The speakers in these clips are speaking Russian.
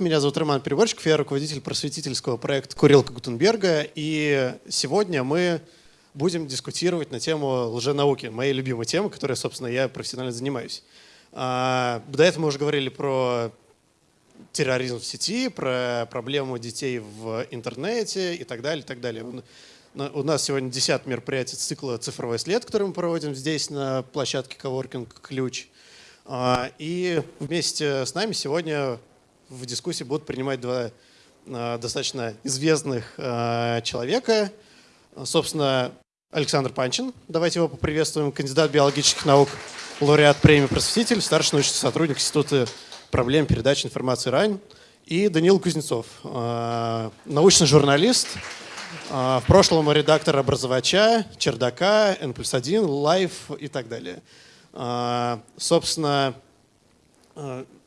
Меня зовут Роман Переборчиков, я руководитель просветительского проекта «Курилка Гутенберга», и сегодня мы будем дискутировать на тему лженауки, моей любимой темы, которой, собственно, я профессионально занимаюсь. А, до этого мы уже говорили про терроризм в сети, про проблему детей в интернете и так далее, и так далее. У нас сегодня 10 мероприятий цикла «Цифровой след», который мы проводим здесь на площадке Коворкинг «Ключ». А, и вместе с нами сегодня в дискуссии будут принимать два а, достаточно известных а, человека. Собственно, Александр Панчин, давайте его поприветствуем, кандидат биологических наук, лауреат премии «Просветитель», старший научный сотрудник Института проблем передачи информации РАН, и Даниил Кузнецов, а, научный журналист, в прошлом редактор образовача, чердака, N плюс 1, Life и так далее. Собственно,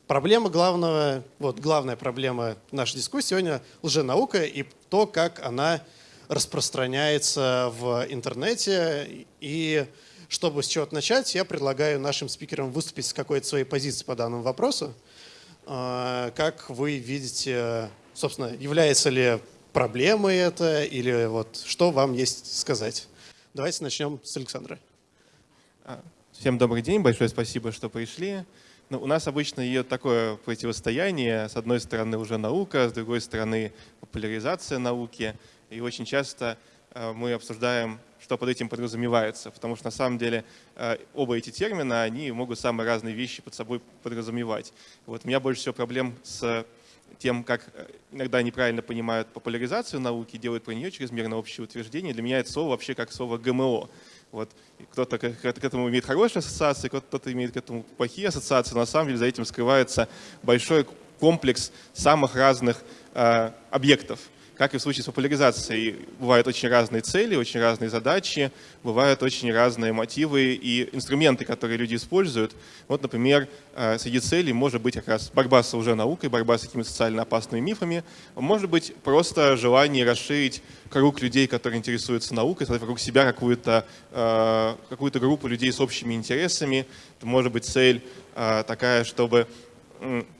Проблема главного, вот главная проблема нашей дискуссии сегодня лженаука и то, как она распространяется в интернете. И чтобы с чего-то начать, я предлагаю нашим спикерам выступить с какой-то своей позиции по данному вопросу. А, как вы видите, собственно, является ли проблемой это или вот что вам есть сказать? Давайте начнем с Александра. А, всем добрый день, большое спасибо, что пришли. Ну, у нас обычно идет такое противостояние. С одной стороны уже наука, с другой стороны популяризация науки. И очень часто э, мы обсуждаем, что под этим подразумевается. Потому что на самом деле э, оба эти термина, они могут самые разные вещи под собой подразумевать. Вот у меня больше всего проблем с тем, как э, иногда неправильно понимают популяризацию науки, делают про нее чрезмерно общее утверждение. Для меня это слово вообще как слово ГМО. Вот. Кто-то к, этому имеет хорошие ассоциации, кто-то имеет к этому плохие ассоциации. Но на самом деле за этим скрывается большой комплекс самых разных э, объектов. Как и в случае с популяризацией, бывают очень разные цели, очень разные задачи, бывают очень разные мотивы и инструменты, которые люди используют. Вот, например, э, среди целей может быть как раз борьба с уже наукой, борьба с какими-то социально опасными мифами, может быть просто желание расширить круг людей, которые интересуются наукой, создать вокруг себя какую-то э, какую группу людей с общими интересами. Это может быть цель э, такая, чтобы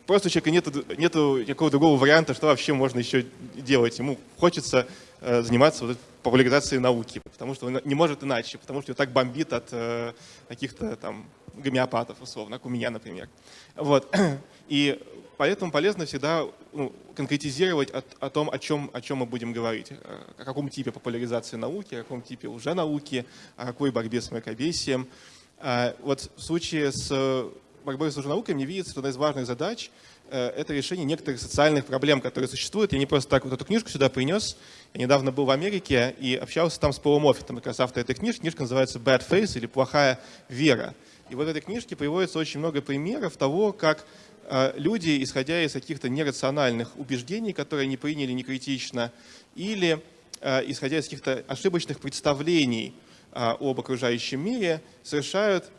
просто у человека нет нету никакого другого варианта, что вообще можно еще делать. Ему хочется э, заниматься вот популяризацией науки, потому что он не может иначе, потому что его так бомбит от э, каких-то там гомеопатов, условно, как у меня, например. Вот. И поэтому полезно всегда ну, конкретизировать о, о том, о чем, о чем мы будем говорить. О каком типе популяризации науки, о каком типе уже науки, о какой борьбе с мракобесием. Вот в случае с борьбой с лженаукой мне видится, что одна из важных задач э, это решение некоторых социальных проблем, которые существуют. Я не просто так вот эту книжку сюда принес. Я недавно был в Америке и общался там с Полом Моффитом, как раз автор этой книжки. Книжка называется «Bad Face» или «Плохая вера». И в этой книжке приводится очень много примеров того, как э, люди, исходя из каких-то нерациональных убеждений, которые они приняли некритично, или э, исходя из каких-то ошибочных представлений об окружающем мире, совершают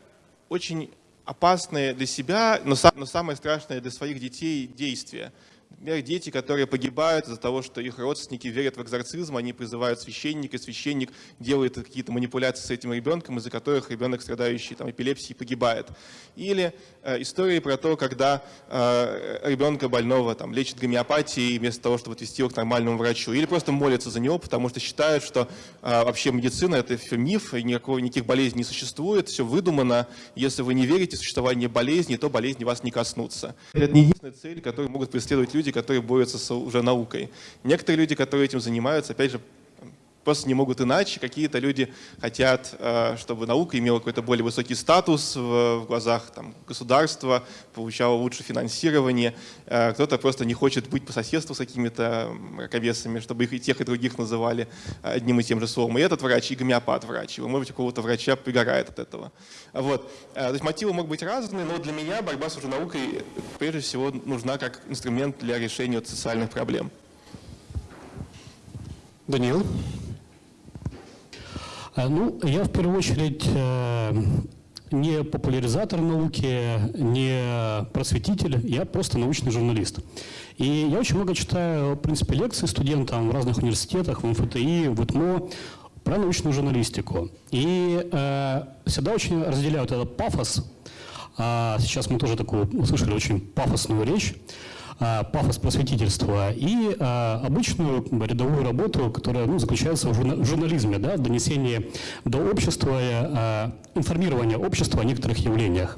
очень опасные для себя, но, самое страшное для своих детей действия. Например, дети, которые погибают из-за того, что их родственники верят в экзорцизм, они призывают священника, священник делает какие-то манипуляции с этим ребенком, из-за которых ребенок, страдающий там, эпилепсией, погибает. Или э, истории про то, когда э, ребенка больного там, лечат гомеопатией вместо того, чтобы отвести его к нормальному врачу. Или просто молятся за него, потому что считают, что э, вообще медицина – это все миф, и никакого, никаких болезней не существует, все выдумано. Если вы не верите в существование болезни, то болезни вас не коснутся. Это не единственная цель, которую могут преследовать люди, люди, которые борются с уже наукой. Некоторые люди, которые этим занимаются, опять же, просто не могут иначе. Какие-то люди хотят, э, чтобы наука имела какой-то более высокий статус в глазах там, государства, получала лучше финансирование. Э, кто-то просто не хочет быть по соседству с какими-то мракобесами, чтобы их и тех, и других называли одним и тем же словом. И этот врач, и гомеопат врач. И, может быть, у кого-то врача пригорает от этого. Вот. Э, то есть мотивы могут быть разными, но для меня борьба с уже наукой прежде всего нужна как инструмент для решения социальных проблем. Даниил? Э, ну, я в первую очередь э, не популяризатор науки, не просветитель, я просто научный журналист. И я очень много читаю, в принципе, лекции студентам в разных университетах, в МФТИ, в ИТМО про научную журналистику. И э, всегда очень разделяют этот пафос. А сейчас мы тоже такую услышали очень пафосную речь пафос просветительства и а, обычную рядовую работу, которая ну, заключается в журнализме, да, в донесении до общества, а, информирования общества о некоторых явлениях.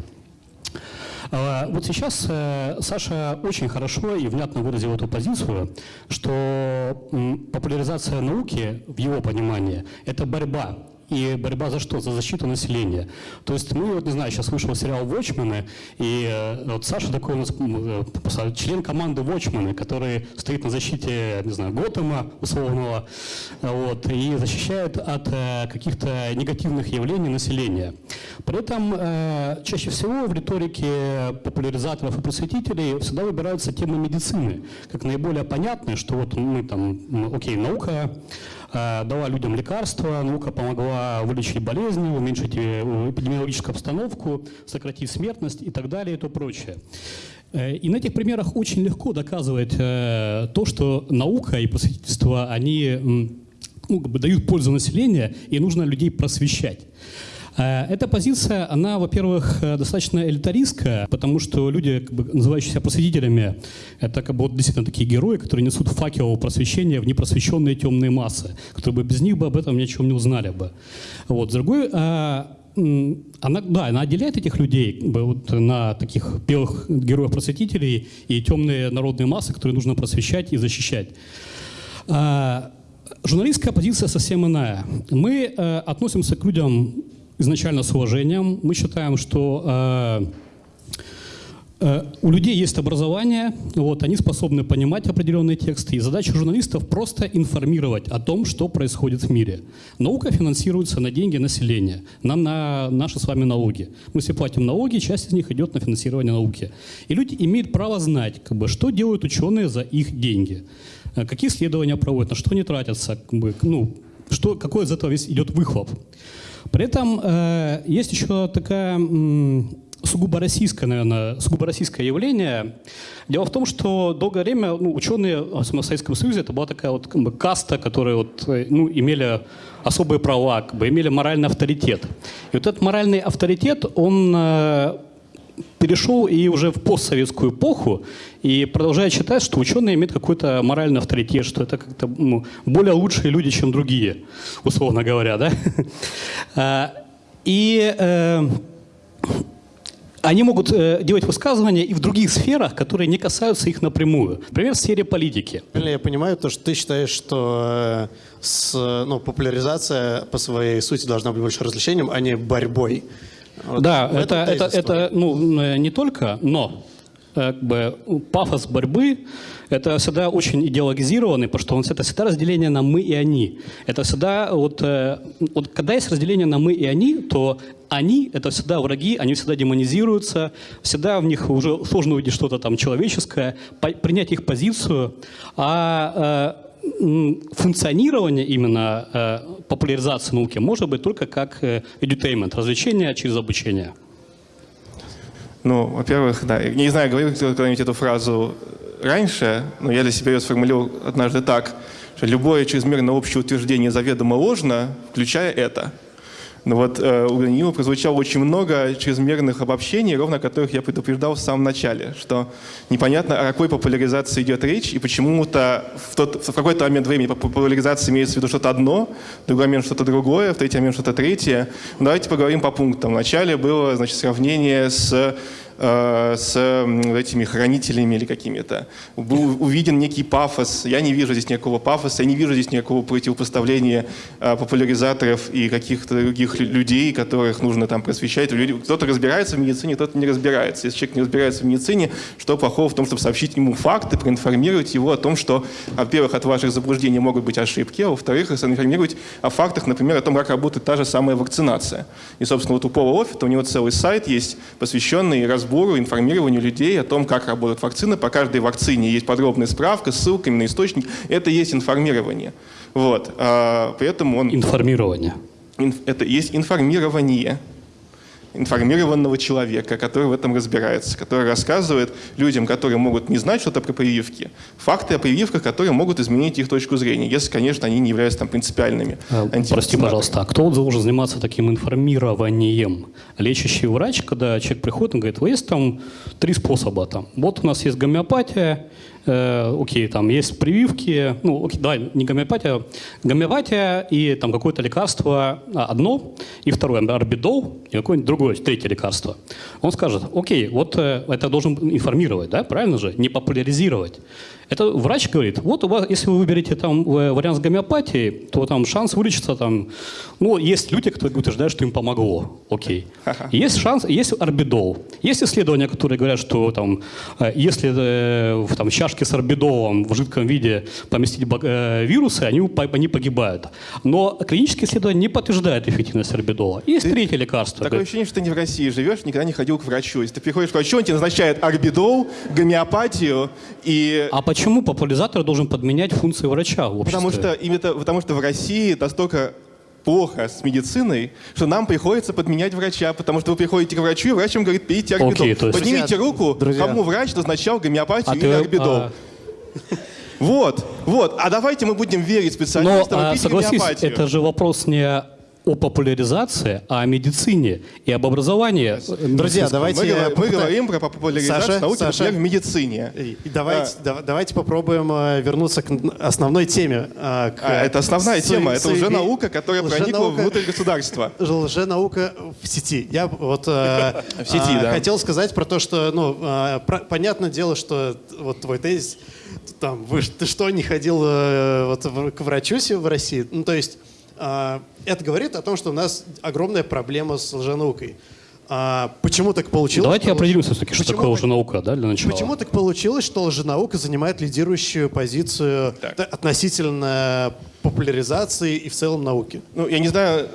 Вот сейчас э, Саша очень хорошо и внятно выразил эту позицию, что популяризация науки, в его понимании, это борьба и борьба за что? За защиту населения. То есть мы, вот не знаю, сейчас вышел сериал «Watchmen», и э, вот Саша такой у нас э, член команды «Watchmen», который стоит на защите, не знаю, Готэма условного, вот, и защищает от э, каких-то негативных явлений населения. При этом чаще всего в риторике популяризаторов и просветителей всегда выбираются темы медицины, как наиболее понятные, что вот мы там, окей, наука, дала людям лекарства, наука помогла вылечить болезни, уменьшить э, эпидемиологическую обстановку, сократить смертность и так далее и то прочее. Э, и на этих примерах очень легко доказывать то, что наука и просветительство, они ну, как бы дают пользу населению, и нужно людей просвещать. Э, эта позиция, она, во-первых, э, достаточно элитаристская, потому что люди, как бы, называющиеся просветителями, это как бы вот действительно такие герои, которые несут факел просвещения в непросвещенные темные массы, которые бы без них бы об этом ни о чем не узнали бы. Вот. С другой, э, она, да, она отделяет этих людей вот, на таких белых героев-просветителей и темные народные массы, которые нужно просвещать и защищать. Журналистская позиция совсем иная. Мы относимся к людям изначально с уважением. Мы считаем, что э, э, у людей есть образование, вот, они способны понимать определенные тексты, и задача журналистов просто информировать о том, что происходит в мире. Наука финансируется на деньги населения, на, на наши с вами налоги. Мы все платим налоги, часть из них идет на финансирование науки. И люди имеют право знать, как бы, что делают ученые за их деньги, э, какие исследования проводят, на что они тратятся, как бы, ну, что, какой из этого идет выхлоп. При этом э, есть еще такая сугубо российское, наверное, сугубо российское явление. Дело в том, что долгое время ну, ученые в Советском Союзе это была такая вот как бы, каста, которые вот, э, ну, имели особые права, как бы, имели моральный авторитет. И вот этот моральный авторитет, он э, перешел и уже в постсоветскую эпоху, и продолжает считать, что ученые имеют какой-то моральный авторитет, что это как-то ну, более лучшие люди, чем другие, условно говоря, да? А, и э, они могут э, делать высказывания и в других сферах, которые не касаются их напрямую. Например, в сфере политики. Я понимаю то, что ты считаешь, что э, с, ну, популяризация по своей сути должна быть больше развлечением, а не борьбой. Вот да, это, это, это ну, не только, но э, как бы, пафос борьбы это всегда очень идеологизированный, потому что он, это всегда разделение на мы и они. Это всегда, вот, э, вот когда есть разделение на мы и они, то они — это всегда враги, они всегда демонизируются, всегда в них уже сложно увидеть что-то там человеческое, принять их позицию, а э, функционирование именно э, популяризации науки может быть только как э, edutainment, развлечение через обучение. Ну, во-первых, да, не знаю, говорил кто-нибудь эту фразу раньше, но я для себя ее сформулировал однажды так, что любое чрезмерно общее утверждение заведомо ложно, включая это – но вот э, у Даниила прозвучало очень много чрезмерных обобщений, ровно которых я предупреждал в самом начале, что непонятно, о какой популяризации идет речь, и почему-то в, в какой-то момент времени популяризация имеется в виду что-то одно, в другой момент что-то другое, в третий момент что-то третье. Но давайте поговорим по пунктам. Вначале было значит, сравнение с с этими хранителями или какими-то. Был увиден некий пафос. Я не вижу здесь никакого пафоса, я не вижу здесь никакого противопоставления э, популяризаторов и каких-то других людей, которых нужно там просвещать. Кто-то разбирается в медицине, кто-то не разбирается. Если человек не разбирается в медицине, что плохого в том, чтобы сообщить ему факты, проинформировать его о том, что, во-первых, от ваших заблуждений могут быть ошибки, а во-вторых, информировать о фактах, например, о том, как работает та же самая вакцинация. И, собственно, вот у Пола Оффита у него целый сайт есть, посвященный разбору сбору, информированию людей о том, как работают вакцины. По каждой вакцине есть подробная справка с ссылками на источник. Это есть информирование. Вот. А, поэтому он... Информирование. это есть информирование. Информированного человека, который в этом разбирается, который рассказывает людям, которые могут не знать что-то про прививки, факты о прививках, которые могут изменить их точку зрения, если, конечно, они не являются там принципиальными. А, прости, пожалуйста, а кто должен заниматься таким информированием? Лечащий врач, когда человек приходит, он говорит, есть там три способа. Там. Вот у нас есть гомеопатия, э, окей, там есть прививки, ну, окей, давай, не гомеопатия, гомеопатия и там какое-то лекарство а, одно, и второе, орбидол, и какое-нибудь другое, третье лекарство. Он скажет, окей, вот э, это должен информировать, да, правильно же, не популяризировать. Это врач говорит, вот у вас, если вы выберете там э, вариант с гомеопатией, то там шанс вылечиться там, ну, есть люди, которые утверждают, что им помогло, окей. Есть шанс, есть орбидол. Есть исследования, которые говорят, что там, э, если э, в там, чашке с орбидолом в жидком виде поместить вирусы, они, они погибают. Но клинические исследования не подтверждают эффективность орбидола. Есть ты, третье лекарство. Такое ощущение, что ты не в России живешь, никогда не ходил к врачу. Если ты приходишь к врачу, он тебе назначает орбидол, гомеопатию и... А почему почему популяризатор должен подменять функции врача в обществе? Потому что, именно, потому что в России настолько плохо с медициной, что нам приходится подменять врача, потому что вы приходите к врачу, и врач вам говорит, пейте орбидол. Okay, есть... Поднимите друзья, руку, друзья. кому врач назначал гомеопатию а или ты, орбидол. А... Вот, вот. А давайте мы будем верить специалистам Но, и а, пить согласись, гомеопатию. это же вопрос не о популяризации, а о медицине и об образовании. Друзья, давайте... Мы, мы говорим про популяризацию Саша, науки, Саша, например, в медицине. И давайте, а, давайте попробуем э, вернуться к основной теме. Э, к а, это основная тема, это уже наука, которая проникла внутрь государства. Лженаука в сети. Я вот э, в сети, да. хотел сказать про то, что, ну, понятное дело, что вот твой тезис, там, вы, ты что, не ходил вот, к врачу в России? Ну, то есть это говорит о том, что у нас огромная проблема с лженаукой. А, почему так получилось? Давайте что определимся все-таки, что такое лженаука, да, для начала. Почему так получилось, что лженаука занимает лидирующую позицию так. относительно популяризации и в целом науки? Ну, я не знаю,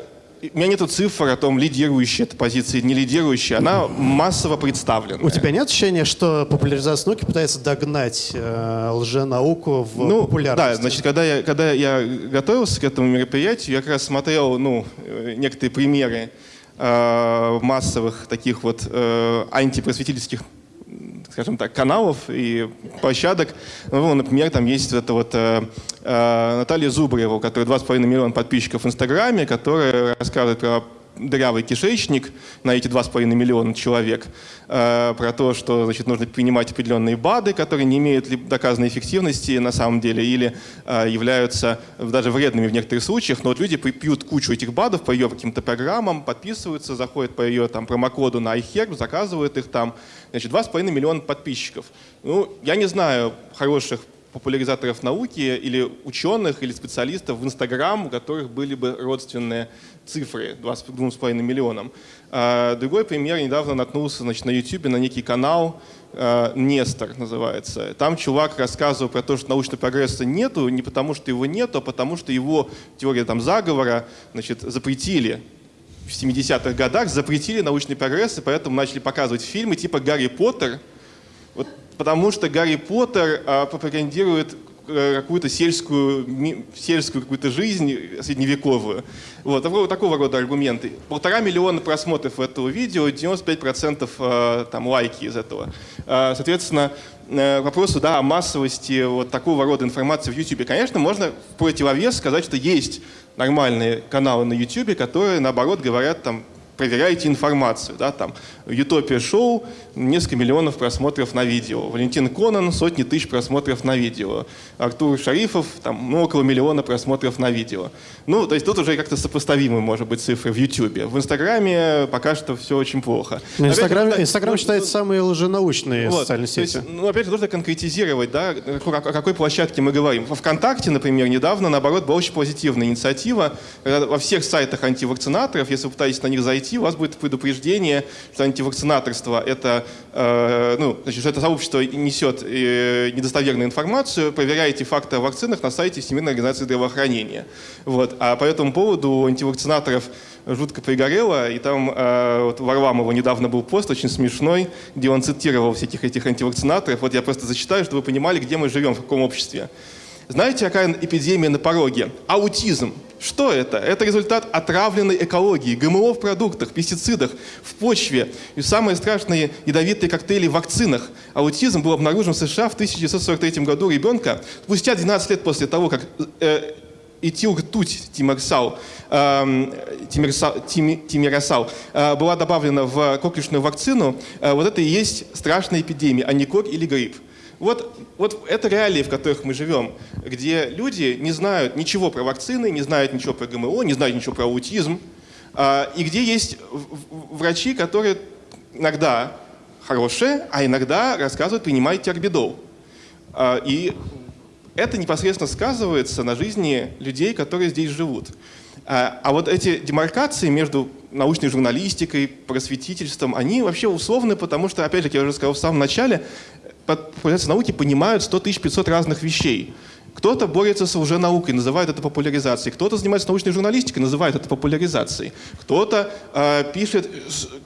у меня нет цифр о том, лидирующая эта позиция, не лидирующая. Она массово представлена. У тебя нет ощущения, что популяризация науки пытается догнать э, лженауку в ну, популярности? Да, значит, когда я, когда я готовился к этому мероприятию, я как раз смотрел ну, э, некоторые примеры э, массовых таких вот э, антипросветительских скажем так, каналов и площадок. Ну, например, там есть вот это вот э, э, Наталья Зубарева, у которой 2,5 миллиона подписчиков в Инстаграме, которая рассказывает про дырявый кишечник на эти 2,5 миллиона человек, э, про то, что значит, нужно принимать определенные БАДы, которые не имеют ли доказанной эффективности на самом деле или э, являются даже вредными в некоторых случаях, но вот люди пьют кучу этих БАДов по ее каким-то программам, подписываются, заходят по ее там, промокоду на iHerb, заказывают их там. Значит, 2,5 миллиона подписчиков. Ну, я не знаю хороших популяризаторов науки или ученых, или специалистов в Инстаграм, у которых были бы родственные цифры 2,5 миллионам. А, другой пример, недавно наткнулся значит, на YouTube на некий канал, а, Нестор называется. Там чувак рассказывал про то, что научного прогресса нету, не потому что его нету, а потому что его теория там, заговора значит, запретили в 70-х годах, запретили научный прогресс, и поэтому начали показывать фильмы типа «Гарри Поттер», вот потому что Гарри Поттер а, пропагандирует э, какую-то сельскую, сельскую какую-то жизнь средневековую. Вот, такого, такого рода аргументы. Полтора миллиона просмотров этого видео, 95% э, там, лайки из этого. Э, соответственно, э, вопросу да, о массовости вот такого рода информации в YouTube. Конечно, можно в противовес сказать, что есть нормальные каналы на YouTube, которые, наоборот, говорят там, проверяете информацию. Да, там, Утопия шоу, несколько миллионов просмотров на видео. Валентин Конан, сотни тысяч просмотров на видео. Артур Шарифов, там, ну, около миллиона просмотров на видео. Ну, то есть тут уже как-то сопоставимы, может быть, цифры в Ютубе. В Инстаграме пока что все очень плохо. Инстаграм, опять, Инстаграм ну, считается ну, самые лженаучные вот, социальные сети. Есть, ну, опять же, нужно конкретизировать, да, о какой площадке мы говорим. Во ВКонтакте, например, недавно, наоборот, была очень позитивная инициатива. Во всех сайтах антивакцинаторов, если вы пытаетесь на них зайти, у вас будет предупреждение, что антивакцинаторство — это, э, ну, значит, что это сообщество несет э, недостоверную информацию, проверяйте факты о вакцинах на сайте Всемирной организации здравоохранения. Вот. А по этому поводу антивакцинаторов жутко пригорело, и там э, вот Варламова недавно был пост очень смешной, где он цитировал всяких этих антивакцинаторов. Вот я просто зачитаю, чтобы вы понимали, где мы живем, в каком обществе. Знаете, какая эпидемия на пороге? Аутизм. Что это? Это результат отравленной экологии, ГМО в продуктах, пестицидах, в почве. И самые страшные ядовитые коктейли в вакцинах. Аутизм был обнаружен в США в 1943 году ребенка, спустя 12 лет после того, как э, этилртуть тимерсал, э, тимерсал, тимиросал э, была добавлена в коклюшную вакцину, э, вот это и есть страшная эпидемия, а не кор или грипп. Вот, вот это реалии, в которых мы живем, где люди не знают ничего про вакцины, не знают ничего про ГМО, не знают ничего про аутизм, э, и где есть врачи, которые иногда хорошие, а иногда рассказывают «принимайте орбидол». Э, и это непосредственно сказывается на жизни людей, которые здесь живут. А, а вот эти демаркации между научной журналистикой, просветительством, они вообще условны, потому что, опять же, я уже сказал в самом начале, популяризации науки понимают 100 500 разных вещей. Кто-то борется с лженаукой, называет это популяризацией. Кто-то занимается научной журналистикой, называет это популяризацией. Кто-то э, пишет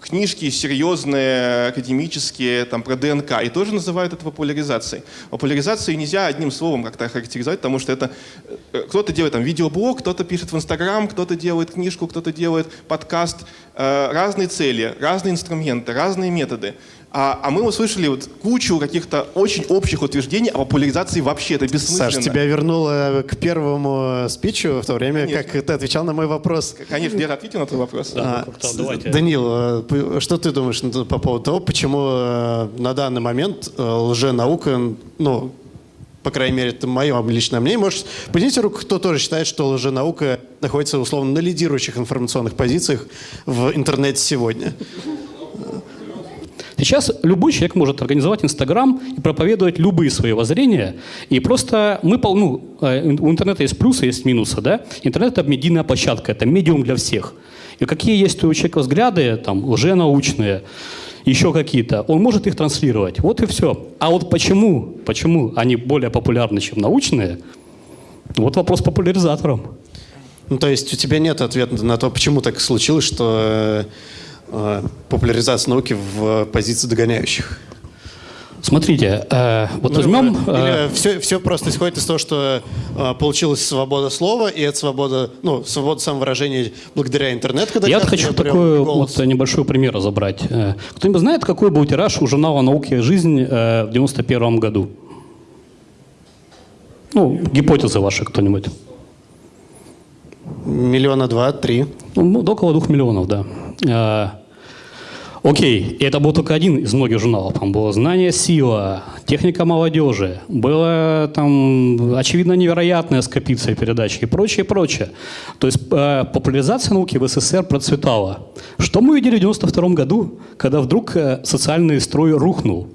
книжки серьезные, академические, там, про ДНК, и тоже называет это популяризацией. Популяризацию нельзя одним словом как-то характеризовать, потому что это э, кто-то делает там видеоблог, кто-то пишет в Инстаграм, кто-то делает книжку, кто-то делает подкаст. Э, разные цели, разные инструменты, разные методы. А, а мы услышали вот кучу каких-то очень общих утверждений о популяризации вообще. Это бессмысленно. Саш, тебя вернуло к первому спичу в то время, Конечно. как ты отвечал на мой вопрос. Конечно, я ответил на твой вопрос. Да, а, давайте. Данил, э, что ты думаешь по поводу того, почему э, на данный момент э, лженаука, ну, по крайней мере, это мое личное мнение. Может, поднимите руку, кто тоже считает, что лженаука находится, условно, на лидирующих информационных позициях в интернете сегодня. Сейчас любой человек может организовать Инстаграм и проповедовать любые свои воззрения. И просто мы, ну, э, у интернета есть плюсы, есть минусы, да? Интернет – это медийная площадка, это медиум для всех. И какие есть у человека взгляды, там, лженаучные, еще какие-то, он может их транслировать. Вот и все. А вот почему, почему они более популярны, чем научные, вот вопрос популяризаторам. Ну, то есть у тебя нет ответа на то, почему так случилось, что Э, популяризация науки в позиции догоняющих? Смотрите, э, вот ну, возьмем... Э, все, все просто исходит из того, что э, получилась свобода слова, и эта свобода, ну, свобода самовыражения благодаря интернету. Когда Я хочу такой вот небольшой пример разобрать. Э, кто-нибудь знает, какой был тираж у журнала «Науки и жизнь» э, в 91 году? Ну, гипотезы ваши кто-нибудь. Миллиона два, три. Ну, около двух миллионов, да. Окей, это был только один из многих журналов. Там было «Знание – сила», «Техника молодежи», было там, очевидно, невероятная скопиция передач и прочее, прочее. То есть э, популяризация науки в СССР процветала. Что мы видели в 1992 году, когда вдруг э, социальный строй рухнул?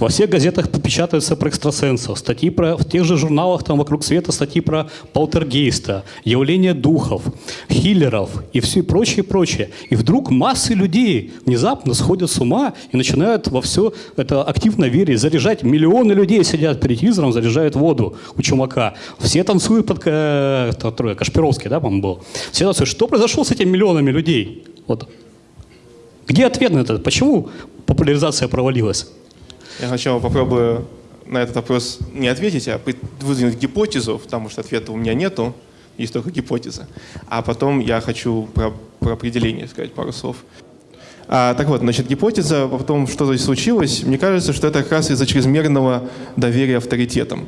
Во всех газетах печатаются про экстрасенсов, статьи про, в тех же журналах там вокруг света статьи про полтергейста, явление духов, хиллеров и все прочее, прочее. И вдруг массы людей внезапно сходят с ума и начинают во все это активно верить, заряжать. Миллионы людей сидят перед телевизором, заряжают воду у чумака. Все танцуют под э, Кашпировский, да, по-моему, был. Все танцуют. Что произошло с этими миллионами людей? Вот. Где ответ на это? Почему популяризация провалилась? Я сначала попробую на этот вопрос не ответить, а выдвинуть гипотезу, потому что ответа у меня нету, есть только гипотеза. А потом я хочу про, про определение сказать пару слов. А, так вот, значит, гипотеза о том, что здесь случилось, мне кажется, что это как раз из-за чрезмерного доверия авторитетам.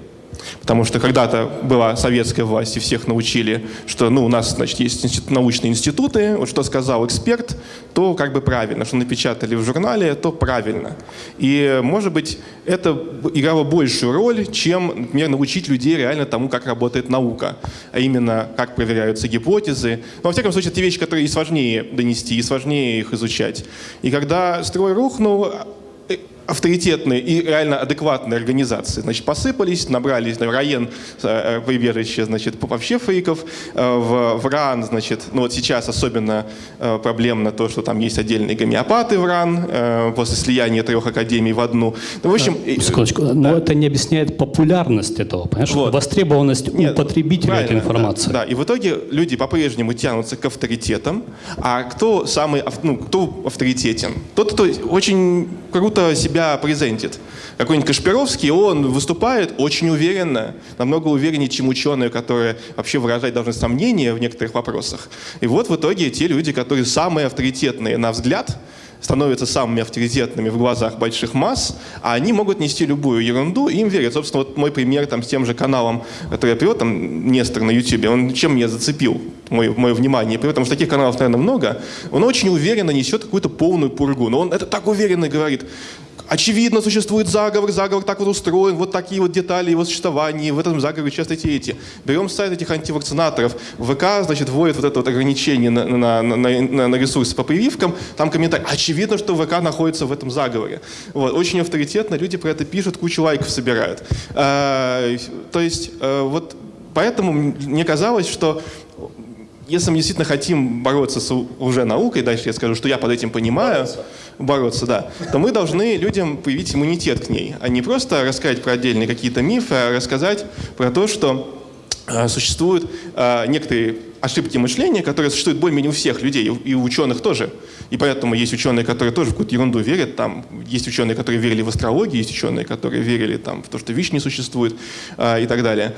Потому что когда-то была советская власть, и всех научили, что ну, у нас значит, есть научные институты, вот что сказал эксперт, то как бы правильно, что напечатали в журнале, то правильно. И, может быть, это играло большую роль, чем, например, научить людей реально тому, как работает наука, а именно, как проверяются гипотезы. Но, во всяком случае, это вещи, которые и сложнее донести, и сложнее их изучать. И когда строй рухнул, авторитетные и реально адекватные организации. Значит, посыпались, набрались на РАЕН э, прибежище, значит, вообще фейков, э, в, в РАН, значит, ну вот сейчас особенно э, проблемно то, что там есть отдельные гомеопаты в РАН после слияния трех академий в одну. Ну, в общем... Секундочку, да. но это не объясняет популярность этого, понимаешь? Вот. Востребованность Нет, у потребителя этой информации. Да, да, и в итоге люди по-прежнему тянутся к авторитетам, а кто самый, ну, кто авторитетен? Тот, кто очень круто себя себя презентит. Какой-нибудь Кашпировский, он выступает очень уверенно, намного увереннее, чем ученые, которые вообще выражать должны сомнения в некоторых вопросах. И вот в итоге те люди, которые самые авторитетные на взгляд, становятся самыми авторитетными в глазах больших масс, а они могут нести любую ерунду, и им верят. Собственно, вот мой пример там, с тем же каналом, который я привел, там, Нестор на YouTube, он чем меня зацепил, мое, мое внимание, потому что таких каналов, наверное, много, он очень уверенно несет какую-то полную пургу, но он это так уверенно говорит, Очевидно, существует заговор, заговор так вот устроен, вот такие вот детали его существования, в этом заговоре участвуют эти. Берем сайт этих антивакцинаторов, ВК, значит, вводит вот это вот ограничение на, на, на, на ресурсы по прививкам, там комментарий, очевидно, что ВК находится в этом заговоре. Вот, очень авторитетно, люди про это пишут, кучу лайков собирают. А, то есть, а, вот поэтому мне казалось, что если мы действительно хотим бороться с уже наукой, дальше я скажу, что я под этим понимаю, бороться, бороться да, то мы должны людям появить иммунитет к ней, а не просто рассказать про отдельные какие-то мифы, а рассказать про то, что э, существуют э, некоторые ошибки мышления, которые существуют более-менее у всех людей, и у ученых тоже. И поэтому есть ученые, которые тоже в какую-то ерунду верят. Там есть ученые, которые верили в астрологию, есть ученые, которые верили там, в то, что ВИЧ не существует э, и так далее.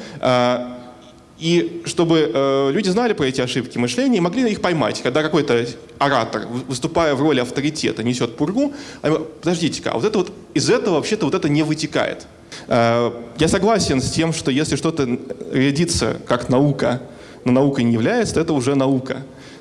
И чтобы э, люди знали про эти ошибки мышления и могли их поймать. Когда какой-то оратор, выступая в роли авторитета, несет пургу, подождите-ка, а вот это вот, из этого вообще-то вот это не вытекает. Э, я согласен с тем, что если что-то рядится как наука, но наукой не является, то это уже наука.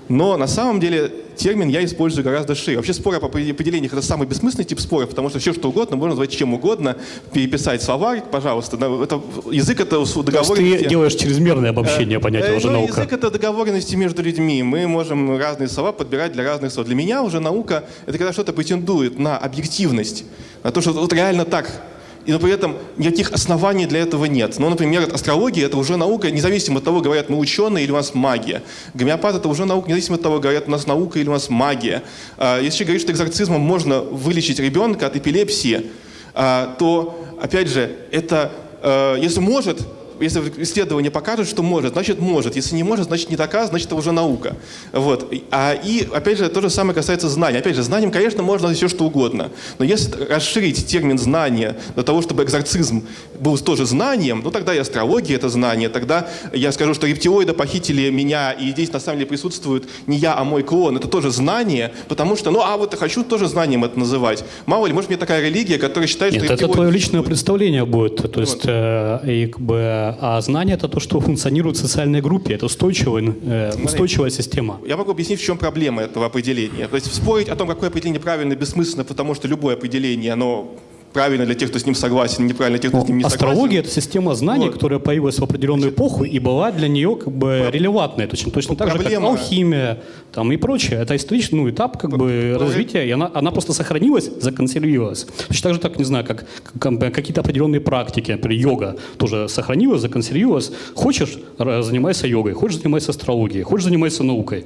Но на самом деле термин я использую гораздо шире. Вообще споры по определениях — это самый бессмысленный тип споров, потому что все что угодно можно назвать чем угодно, переписать словарь, пожалуйста. Это, язык — это договоренности. ты делаешь чрезмерное обобщение понятия э, уже ну, наука. Язык — это договоренности между людьми. Мы можем разные слова подбирать для разных слов. Для меня уже наука — это когда что-то претендует на объективность, на то, что вот реально так и, но при этом никаких оснований для этого нет. Ну, например, астрология – это уже наука, независимо от того, говорят мы ученые или у нас магия. Гомеопат – это уже наука, независимо от того, говорят у нас наука или у нас магия. А, если говорить, что экзорцизмом можно вылечить ребенка от эпилепсии, а, то, опять же, это, а, если может, если исследование покажет, что может, значит может. Если не может, значит не доказано, значит это уже наука. Вот. А, и, опять же, то же самое касается знаний. Опять же, знанием, конечно, можно все что угодно. Но если расширить термин знания до того, чтобы экзорцизм был тоже знанием, ну тогда и астрология это знание. Тогда я скажу, что рептилоиды похитили меня, и здесь на самом деле присутствует не я, а мой клон. Это тоже знание, потому что, ну а вот я хочу тоже знанием это называть. Мало ли, может, мне такая религия, которая считает, Нет, что... это твое личное представление будет. То есть, вот. э, и, как бы, а знание это то, что функционирует в социальной группе, это устойчивая, э, устойчивая система. Я могу объяснить, в чем проблема этого определения. То есть спорить о том, какое определение правильно, бессмысленно, потому что любое определение, оно правильно для тех, кто с ним согласен, неправильно для тех, кто с ним не согласен. Астрология — это система знаний, вот. которая появилась в определенную эпоху и была для нее как бы релевантной. Точно, точно так же, как алхимия там, и прочее. Это исторический ну, этап как бы развития, и она, она просто сохранилась, законсервировалась. Точно так же, так, не знаю, как, как какие-то определенные практики, например, йога тоже сохранилась, законсервировалась. Хочешь — занимайся йогой, хочешь — занимайся астрологией, хочешь — занимайся наукой.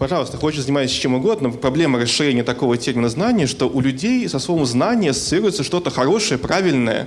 Пожалуйста, хочешь заниматься чем угодно, проблема расширения такого термина знания, что у людей со словом знание ассоциируется что-то хорошее, правильное.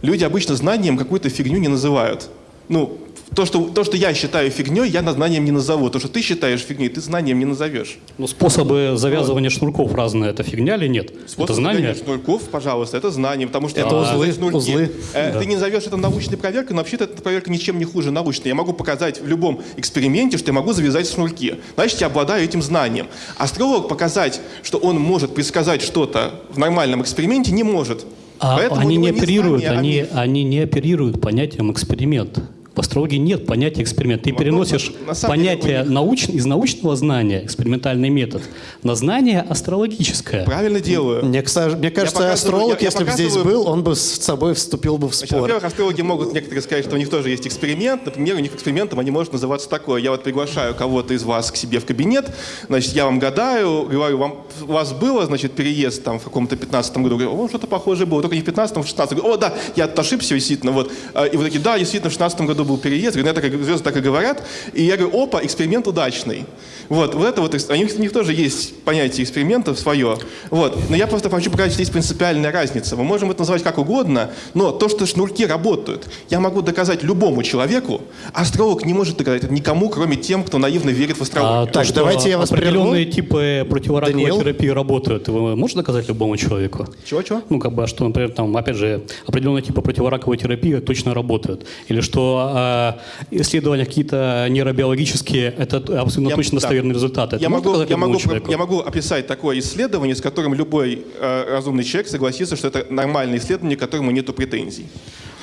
Люди обычно знанием какую-то фигню не называют. Ну, то, что, то, что я считаю фигней, я знанием не назову. То, что ты считаешь фигней, ты знанием не назовешь. Ну, способы завязывания вот. шнурков разные, это фигня или нет? Способ это знание? шнурков, пожалуйста, это знание, потому что... Это узлы, шнурки. узлы. Э, да. Ты не назовешь это научной проверкой, но вообще-то эта проверка ничем не хуже научной. Я могу показать в любом эксперименте, что я могу завязать шнурки. Значит, я обладаю этим знанием. Астролог показать, что он может предсказать что-то в нормальном эксперименте, не может. А они не оперируют, не знание, они, а... они не оперируют понятием эксперимент. В астрологии нет понятия эксперимент. Ты ну, переносишь на, на понятие деле, науч, из научного знания, экспериментальный метод, на знание астрологическое. Правильно делаю. Мне, мне кажется, астролог, я, если бы здесь был, он бы с собой вступил бы в спор. Во-первых, астрологи могут некоторые сказать, что у них тоже есть эксперимент. Например, у них экспериментом они может называться такое. Я вот приглашаю кого-то из вас к себе в кабинет, значит, я вам гадаю, говорю, вам, у вас было, значит, переезд там в каком-то 15 году, говорю, о, что-то похожее было, только не в 15 в 16 Говорю, о, да, я ошибся, действительно, вот. А, и вы такие, да, действительно, в 16 году году был переезд, говорю, ну, так, звезды так и говорят, и я говорю, опа, эксперимент удачный. Вот, вот это вот, у них, у них тоже есть понятие эксперимента свое. Вот, но я просто хочу показать, что есть принципиальная разница. Мы можем это называть как угодно, но то, что шнурки работают, я могу доказать любому человеку, астролог не может доказать это никому, кроме тем, кто наивно верит в астрологию. А, так, давайте я вас Определенные прерву. типы противораковой Даниил? терапии работают. Вы можете доказать любому человеку? Чего-чего? Ну, как бы, что, например, там, опять же, определенные типы противораковой терапии точно работают. Или что э, исследования какие-то нейробиологические, это абсолютно да, точно достоверный да. результат. Это я, могу, я, могу, я могу описать такое исследование, с которым любой э, разумный человек согласится, что это нормальное исследование, к которому нет претензий.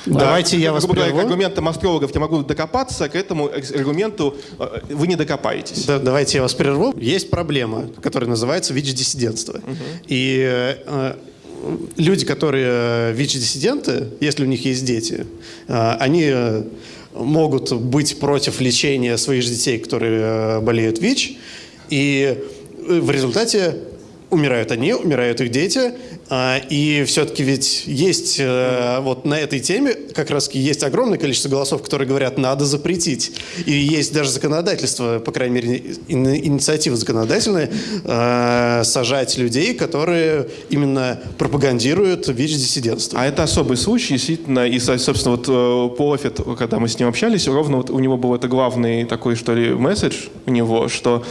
Давайте я вас прерву. К аргументам астрологов я могу докопаться, к этому аргументу э, вы не докопаетесь. Да, давайте я вас прерву. Есть проблема, которая называется ВИЧ-диссидентство. Угу. И э, люди, которые э, ВИЧ-диссиденты, если у них есть дети, э, они э, могут быть против лечения своих детей, которые болеют ВИЧ, и в результате умирают они, умирают их дети, а, и все-таки ведь есть э, вот на этой теме как раз есть огромное количество голосов, которые говорят, надо запретить. И есть даже законодательство, по крайней мере, инициатива законодательная, э, сажать людей, которые именно пропагандируют ВИЧ-диссидентство. А это особый случай, действительно, и, собственно, вот э, Полофет, когда мы с ним общались, ровно вот у него был это главный такой, что ли, месседж у него, что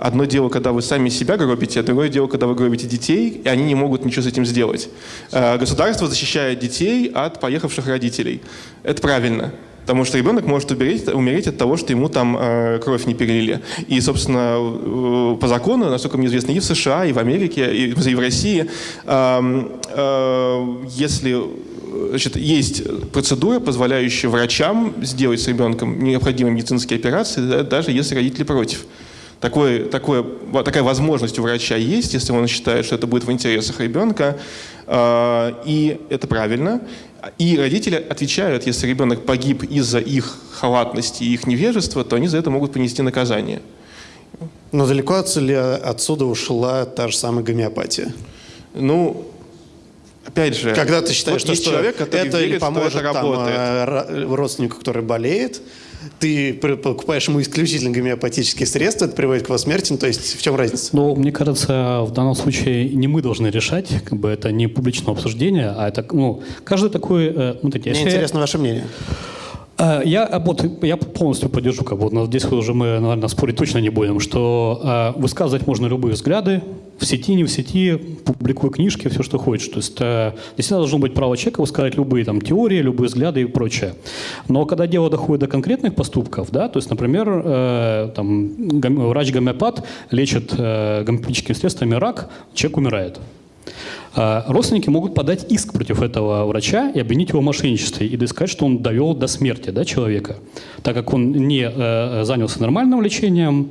Одно дело, когда вы сами себя гробите, а другое дело, когда вы гробите детей, и они не могут ничего с этим сделать. Э, государство защищает детей от поехавших родителей. Это правильно. Потому что ребенок может умереть, умереть от того, что ему там э, кровь не перелили. И, собственно, э, по закону, насколько мне известно, и в США, и в Америке, и, и в России, э, э, если значит, есть процедура, позволяющая врачам сделать с ребенком необходимые медицинские операции, да, даже если родители против. Такой, такой, такая возможность у врача есть, если он считает, что это будет в интересах ребенка, а, и это правильно. И родители отвечают, если ребенок погиб из-за их халатности и их невежества, то они за это могут понести наказание. Но далеко ли отсюда ушла та же самая гомеопатия? Ну, опять же, когда ты считаешь, вот что, что человек, это верит, поможет что это работает. Там, родственнику, который болеет, ты покупаешь ему исключительно гомеопатические средства, это приводит к его смерти, ну, то есть в чем разница? Ну, мне кажется, в данном случае не мы должны решать, как бы это не публичное обсуждение, а это, ну, каждый такой... Э, ну, Мне если... интересно ваше мнение. Э, я, э, вот, я полностью поддержу, как бы, здесь уже мы, наверное, спорить точно не будем, что э, высказывать можно любые взгляды, в сети, не в сети, публикуй книжки, все, что хочешь. То есть э, действительно должно быть право человека высказать любые там, теории, любые взгляды и прочее. Но когда дело доходит до конкретных поступков, да, то есть, например, э, там, врач-гомеопат лечит э, гомеопатическими средствами рак, человек умирает. А, родственники могут подать иск против этого врача и обвинить его в мошенничестве и сказать, что он довел до смерти да, человека, так как он не э, занялся нормальным лечением,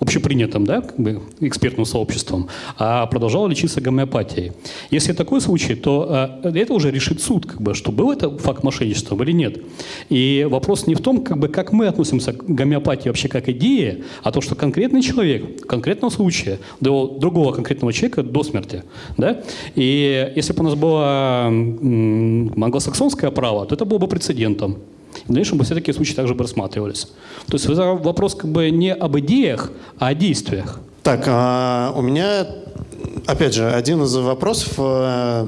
общепринятым, да, как бы экспертным сообществом, а продолжала лечиться гомеопатией. Если такой случай, то э, это уже решит суд, как бы, что был это факт мошенничества или нет. И вопрос не в том, как, бы, как мы относимся к гомеопатии вообще как идее, а то, что конкретный человек в конкретном случае до другого конкретного человека до смерти. Да? И если бы у нас было англосаксонское право, то это было бы прецедентом. В дальнейшем бы все такие случаи также бы рассматривались. То есть вопрос как бы не об идеях, а о действиях. Так, а у меня, опять же, один из вопросов, э,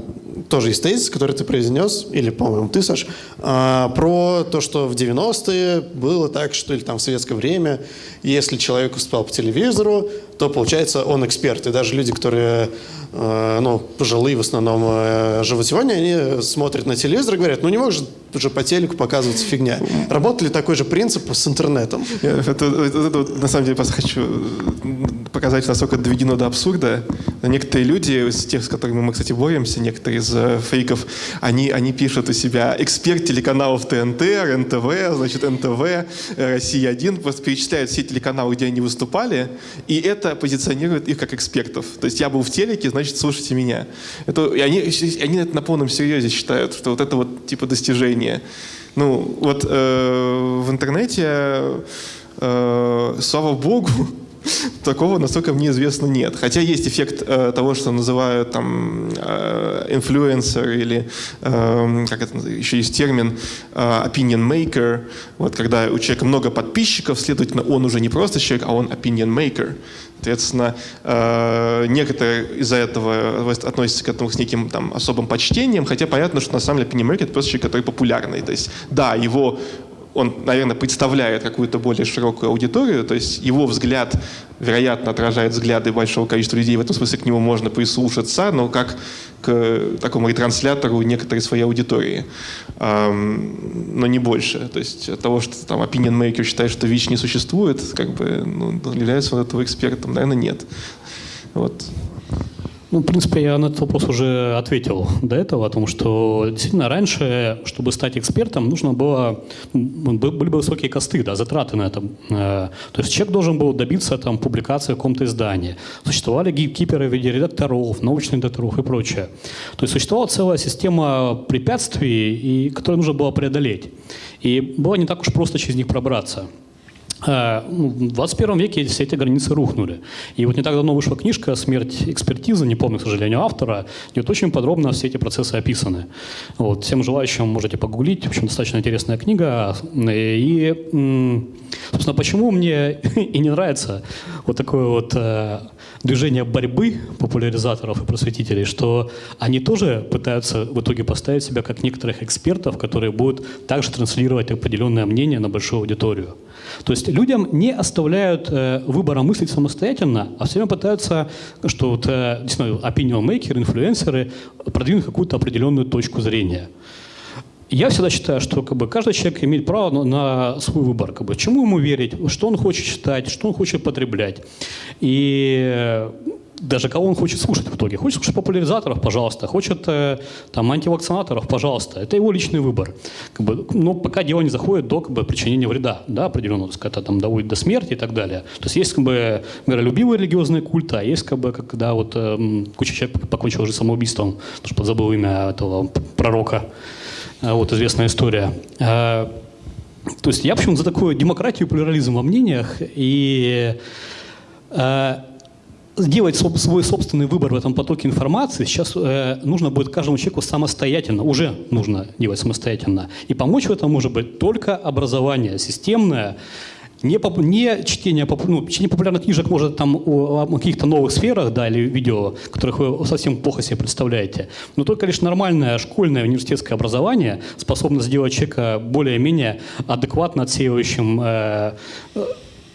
тоже есть тезис, который ты произнес, или, по-моему, ты, Саш, э, про то, что в 90-е было так, что или там в советское время, если человек выступал по телевизору, то, получается, он эксперт. И даже люди, которые Э, ну, пожилые в основном э, живут сегодня, они смотрят на телевизор и говорят, ну не может уже по телеку показываться фигня. Работали такой же принцип с интернетом? Это, это, это, на самом деле, просто хочу показать, насколько доведено до абсурда. Некоторые люди, из тех, с которыми мы, кстати, боремся, некоторые из э, фейков, они, они пишут у себя эксперт телеканалов ТНТ, РНТВ, значит, НТВ, Россия-1, просто перечисляют все телеканалы, где они выступали, и это позиционирует их как экспертов. То есть я был в телеке, значит, слушайте меня. Это, и они, они это на полном серьезе считают, что вот это вот типа достижение. Ну, вот э, в интернете, э, слава богу, Такого, насколько мне известно, нет. Хотя есть эффект э, того, что называют там э, инфлюенсер или э, как это еще есть термин э, opinion maker. Вот когда у человека много подписчиков, следовательно, он уже не просто человек, а он opinion maker. Соответственно, э, некоторые из-за этого относятся к этому с неким там, особым почтением, хотя понятно, что на самом деле maker это просто человек, который популярный. То есть, да, его он, наверное, представляет какую-то более широкую аудиторию, то есть его взгляд, вероятно, отражает взгляды большого количества людей, в этом смысле к нему можно прислушаться, но как к такому ретранслятору некоторой своей аудитории, но не больше. То есть от того, что там opinion maker считает, что ВИЧ не существует, как бы, ну, является он этого экспертом, наверное, нет. Вот. Ну, в принципе, я на этот вопрос уже ответил до этого, о том, что действительно раньше, чтобы стать экспертом, нужно было, были бы высокие косты, да, затраты на это. Э, то есть человек должен был добиться там, публикации в каком-то издании. Существовали гейпкиперы в виде редакторов, научных редакторов и прочее. То есть существовала целая система препятствий, и, которые нужно было преодолеть. И было не так уж просто через них пробраться. Э, ну, в 21 веке все эти границы рухнули. И вот не так давно вышла книжка «Смерть экспертизы», не помню, к сожалению, автора, где вот очень подробно все эти процессы описаны. Вот, всем желающим можете погуглить, в общем, достаточно интересная книга. И, собственно, почему мне и не нравится вот такое вот э, движение борьбы популяризаторов и просветителей, что они тоже пытаются в итоге поставить себя как некоторых экспертов, которые будут также транслировать определенное мнение на большую аудиторию. То есть людям не оставляют э, выбора мыслить самостоятельно, а все время пытаются, что вот, э, действительно, opinion maker, инфлюенсеры продвинуть какую-то определенную точку зрения. Я всегда считаю, что как бы, каждый человек имеет право на, на свой выбор. Как бы, чему ему верить, что он хочет читать, что он хочет потреблять. И даже кого он хочет слушать в итоге. Хочет слушать популяризаторов, пожалуйста. Хочет э, там, антивакцинаторов, пожалуйста. Это его личный выбор. Как бы, но пока дело не заходит до как бы, причинения вреда, да, определенного, это там доводит до смерти и так далее. То есть есть как бы, миролюбивые религиозные культы, а есть как бы, когда вот, э, куча человек покончил уже самоубийством, потому что забыл имя этого пророка. Э, вот известная история. Э, то есть я, в общем, за такую демократию плюрализм во мнениях. И э, сделать свой собственный выбор в этом потоке информации сейчас э, нужно будет каждому человеку самостоятельно, уже нужно делать самостоятельно. И помочь в этом может быть только образование системное, не, поп, не чтение, поп, ну, чтение популярных книжек может там о, о каких-то новых сферах, да, или видео, которых вы совсем плохо себе представляете, но только лишь нормальное школьное университетское образование способно сделать человека более-менее адекватно отсеивающим э,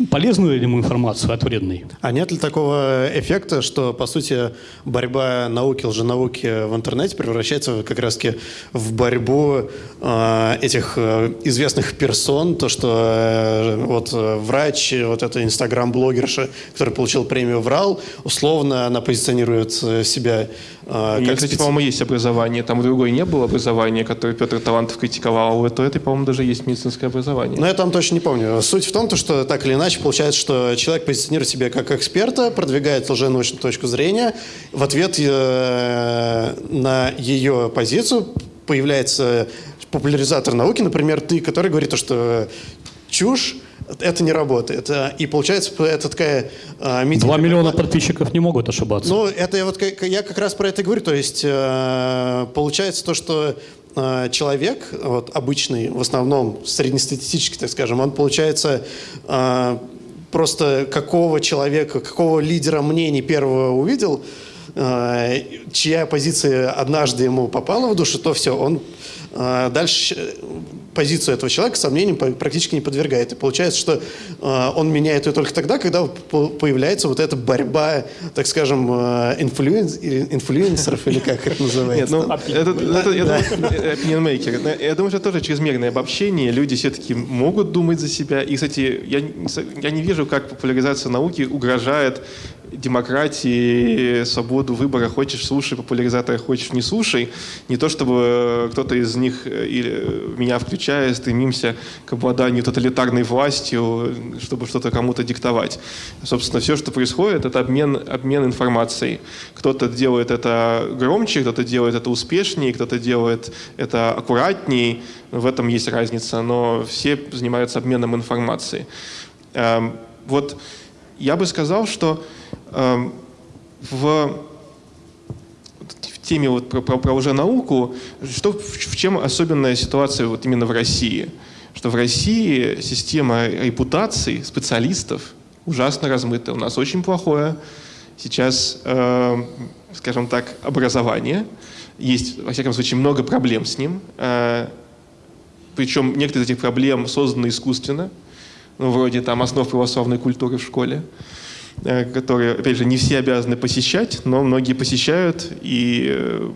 полезную ли ему информацию от вредной. А нет ли такого эффекта, что, по сути, борьба науки, лженауки в интернете превращается как раз-таки в борьбу э, этих э, известных персон, то, что э, вот э, врач, вот эта инстаграм-блогерша, которая получила премию «Врал», условно она позиционирует э, себя а, как кстати, специ... по-моему, есть образование. Там у другой не было образования, которое Петр Талантов критиковал. У этой, по-моему, даже есть медицинское образование. Ну, я там точно не помню. Суть в том, что так или иначе получается, что человек позиционирует себя как эксперта, продвигает лженаучную точку зрения. В ответ э, на ее позицию появляется популяризатор науки, например, ты, который говорит, что чушь, это не работает. И получается, это такая... Э, Два миллиона подписчиков не могут ошибаться. Ну, это вот я как раз про это говорю. То есть э, получается то, что э, человек, вот, обычный, в основном среднестатистический, так скажем, он получается э, просто какого человека, какого лидера мнений первого увидел, э, чья позиция однажды ему попала в душу, то все, он э, дальше позицию этого человека сомнениям практически не подвергает. И получается, что э, он меняет ее только тогда, когда появляется вот эта борьба, так скажем, э, инфлюенс, инфлюенсеров, или как это называется? Нет, ну, это, это, я, думаю, я думаю, что это тоже чрезмерное обобщение. Люди все-таки могут думать за себя. И, кстати, я, я не вижу, как популяризация науки угрожает демократии, свободу выбора, хочешь слушай, популяризатора хочешь не слушай. Не то, чтобы кто-то из них, э, или меня включая, стремимся к обладанию тоталитарной властью, чтобы что-то кому-то диктовать. Собственно, все, что происходит, это обмен, обмен информацией. Кто-то делает это громче, кто-то делает это успешнее, кто-то делает это аккуратнее. В этом есть разница, но все занимаются обменом информацией. Эм, вот я бы сказал, что э, в в теме вот про, про, про уже науку, что, в, в чем особенная ситуация вот именно в России? Что в России система репутаций специалистов ужасно размытая. У нас очень плохое сейчас, э, скажем так, образование. Есть, во всяком случае, много проблем с ним. Э, причем некоторые из этих проблем созданы искусственно, ну, вроде там основ православной культуры в школе. Э, которые, опять же, не все обязаны посещать, но многие посещают, и э,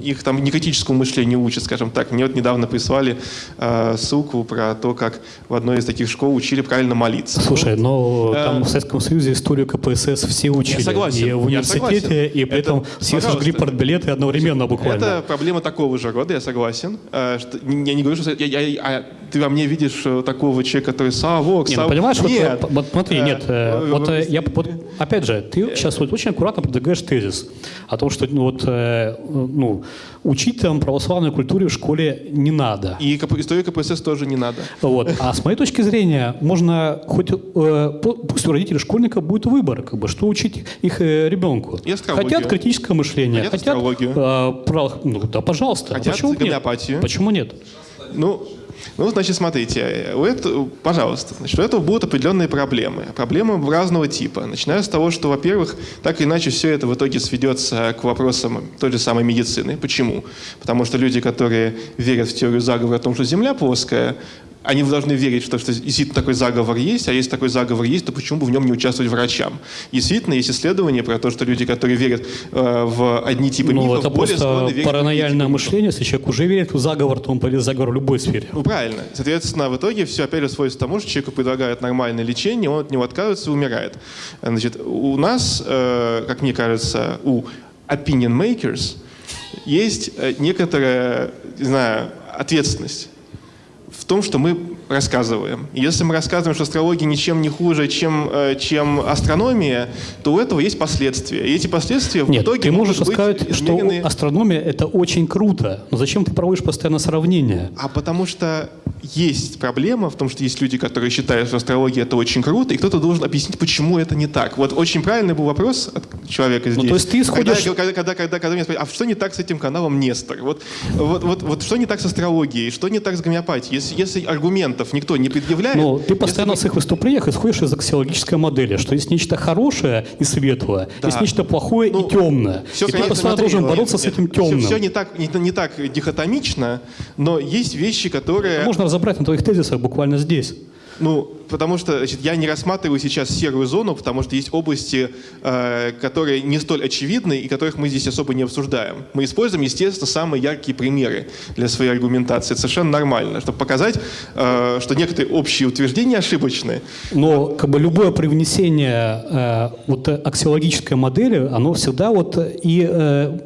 их там не критическому мышлению учат, скажем так. Мне вот недавно прислали э, ссылку про то, как в одной из таких школ учили правильно молиться. Слушай, но э, там в Советском Союзе историю КПСС все учили. Я согласен. И в университете, и при этом все сожгли портбилеты одновременно буквально. Это проблема такого же рода, я согласен. Э, что, я не говорю, что я, я, а ты во мне видишь такого человека, который Савок, Нет, ну, понимаешь, нет. Вот, вот смотри, нет, э, вот я вот, опять же, ты сейчас вот очень аккуратно продвигаешь тезис о том, что ну, вот, э, ну, учить там православной культуре в школе не надо. И историю КПСС тоже не надо. Вот. А с моей точки зрения, можно хоть, э, пусть у родителей школьника будет выбор, как бы, что учить их э, ребенку. И хотят критическое мышление, хотят, хотят. Э, про, ну да, пожалуйста. Хотят Почему гомеопатию. Нет? Почему нет? Ну, ну, значит, смотрите, у этого, пожалуйста, значит, у этого будут определенные проблемы. Проблемы разного типа. Начиная с того, что, во-первых, так или иначе все это в итоге сведется к вопросам той же самой медицины. Почему? Потому что люди, которые верят в теорию заговора о том, что Земля плоская, они должны верить, что, что действительно такой заговор есть, а если такой заговор есть, то почему бы в нем не участвовать врачам? Действительно, есть исследования про то, что люди, которые верят э, в одни типы ну, мифов, это более просто верить паранояльное мышление, если человек уже верит в заговор, то он поверит в заговор в любой сфере. Ну, правильно. Соответственно, в итоге все опять же сводится к тому, что человеку предлагают нормальное лечение, он от него отказывается и умирает. Значит, у нас, э, как мне кажется, у opinion makers есть э, некоторая, не знаю, ответственность в том, что мы рассказываем. Если мы рассказываем, что астрология ничем не хуже, чем, э, чем астрономия, то у этого есть последствия. И эти последствия Нет, в итоге ты можешь быть сказать, измерены... что астрономия – это очень круто, но зачем ты проводишь постоянно сравнения? А потому что есть проблема в том, что есть люди, которые считают, что астрология это очень круто, и кто-то должен объяснить, почему это не так. Вот очень правильный был вопрос от человека здесь. Ну, то есть ты исходишь... Когда, когда, когда, когда, когда меня спросили, а что не так с этим каналом Нестор? Вот, вот, вот, вот что не так с астрологией, что не так с гомеопатией? Если, если аргументов никто не предъявляет... Ну, ты постоянно если... в своих выступлениях исходишь из аксиологической модели, что есть нечто хорошее и светлое, да. есть нечто плохое ну, и темное. Все, и конечно, ты постоянно смотри, должен бороться нет, с этим темным. Все, все не, так, не, не так дихотомично, но есть вещи, которые... Это можно разобрать на твоих тезисах буквально здесь. Ну, потому что значит, я не рассматриваю сейчас серую зону, потому что есть области, э, которые не столь очевидны и которых мы здесь особо не обсуждаем. Мы используем, естественно, самые яркие примеры для своей аргументации. Это совершенно нормально, чтобы показать, э, что некоторые общие утверждения ошибочны. Но как бы любое привнесение э, вот аксиологической модели, оно всегда вот и э,